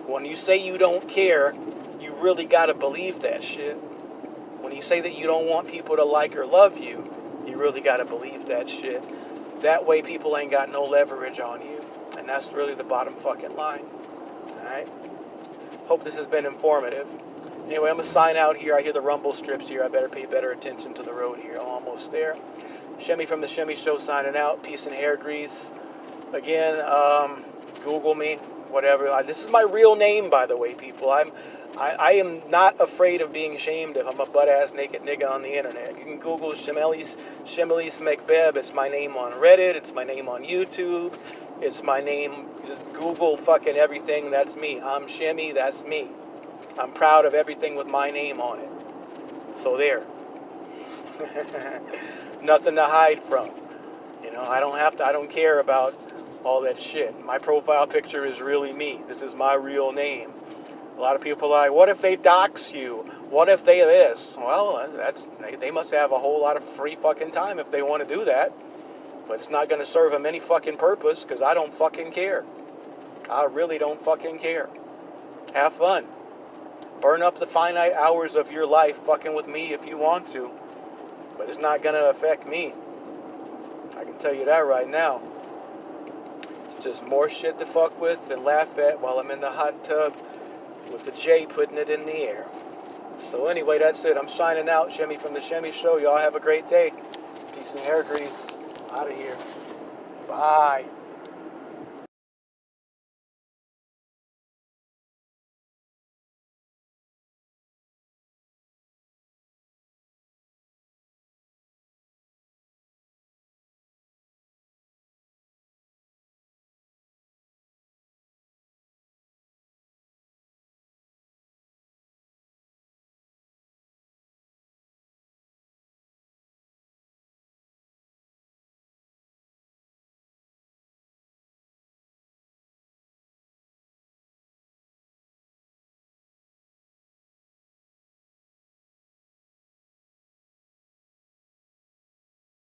When you say you don't care, you really got to believe that shit. When you say that you don't want people to like or love you, you really got to believe that shit. That way, people ain't got no leverage on you. And that's really the bottom fucking line. Alright? Hope this has been informative. Anyway, I'm going to sign out here. I hear the rumble strips here. I better pay better attention to the road here. I'm almost there. Shemmy from the Shemmy Show signing out. Peace and hair grease. Again, um, Google me, whatever. this is my real name, by the way, people. I'm I, I am not afraid of being shamed if I'm a butt ass naked nigga on the internet. You can Google Shemelis Shemelis McBeb. It's my name on Reddit. It's my name on YouTube. It's my name. Just Google fucking everything. That's me. I'm Shemmy. That's me. I'm proud of everything with my name on it. So there. *laughs* Nothing to hide from. You know, I don't have to. I don't care about all that shit. My profile picture is really me. This is my real name. A lot of people are like, what if they dox you? What if they this? Well, that's they must have a whole lot of free fucking time if they want to do that. But it's not going to serve them any fucking purpose because I don't fucking care. I really don't fucking care. Have fun. Burn up the finite hours of your life fucking with me if you want to. But it's not going to affect me. I can tell you that right now. It's just more shit to fuck with and laugh at while I'm in the hot tub with the J putting it in the air. So anyway, that's it. I'm signing out, Shemmy from the Shemmy Show. Y'all have a great day. Peace and hair grease. Out of here. Bye.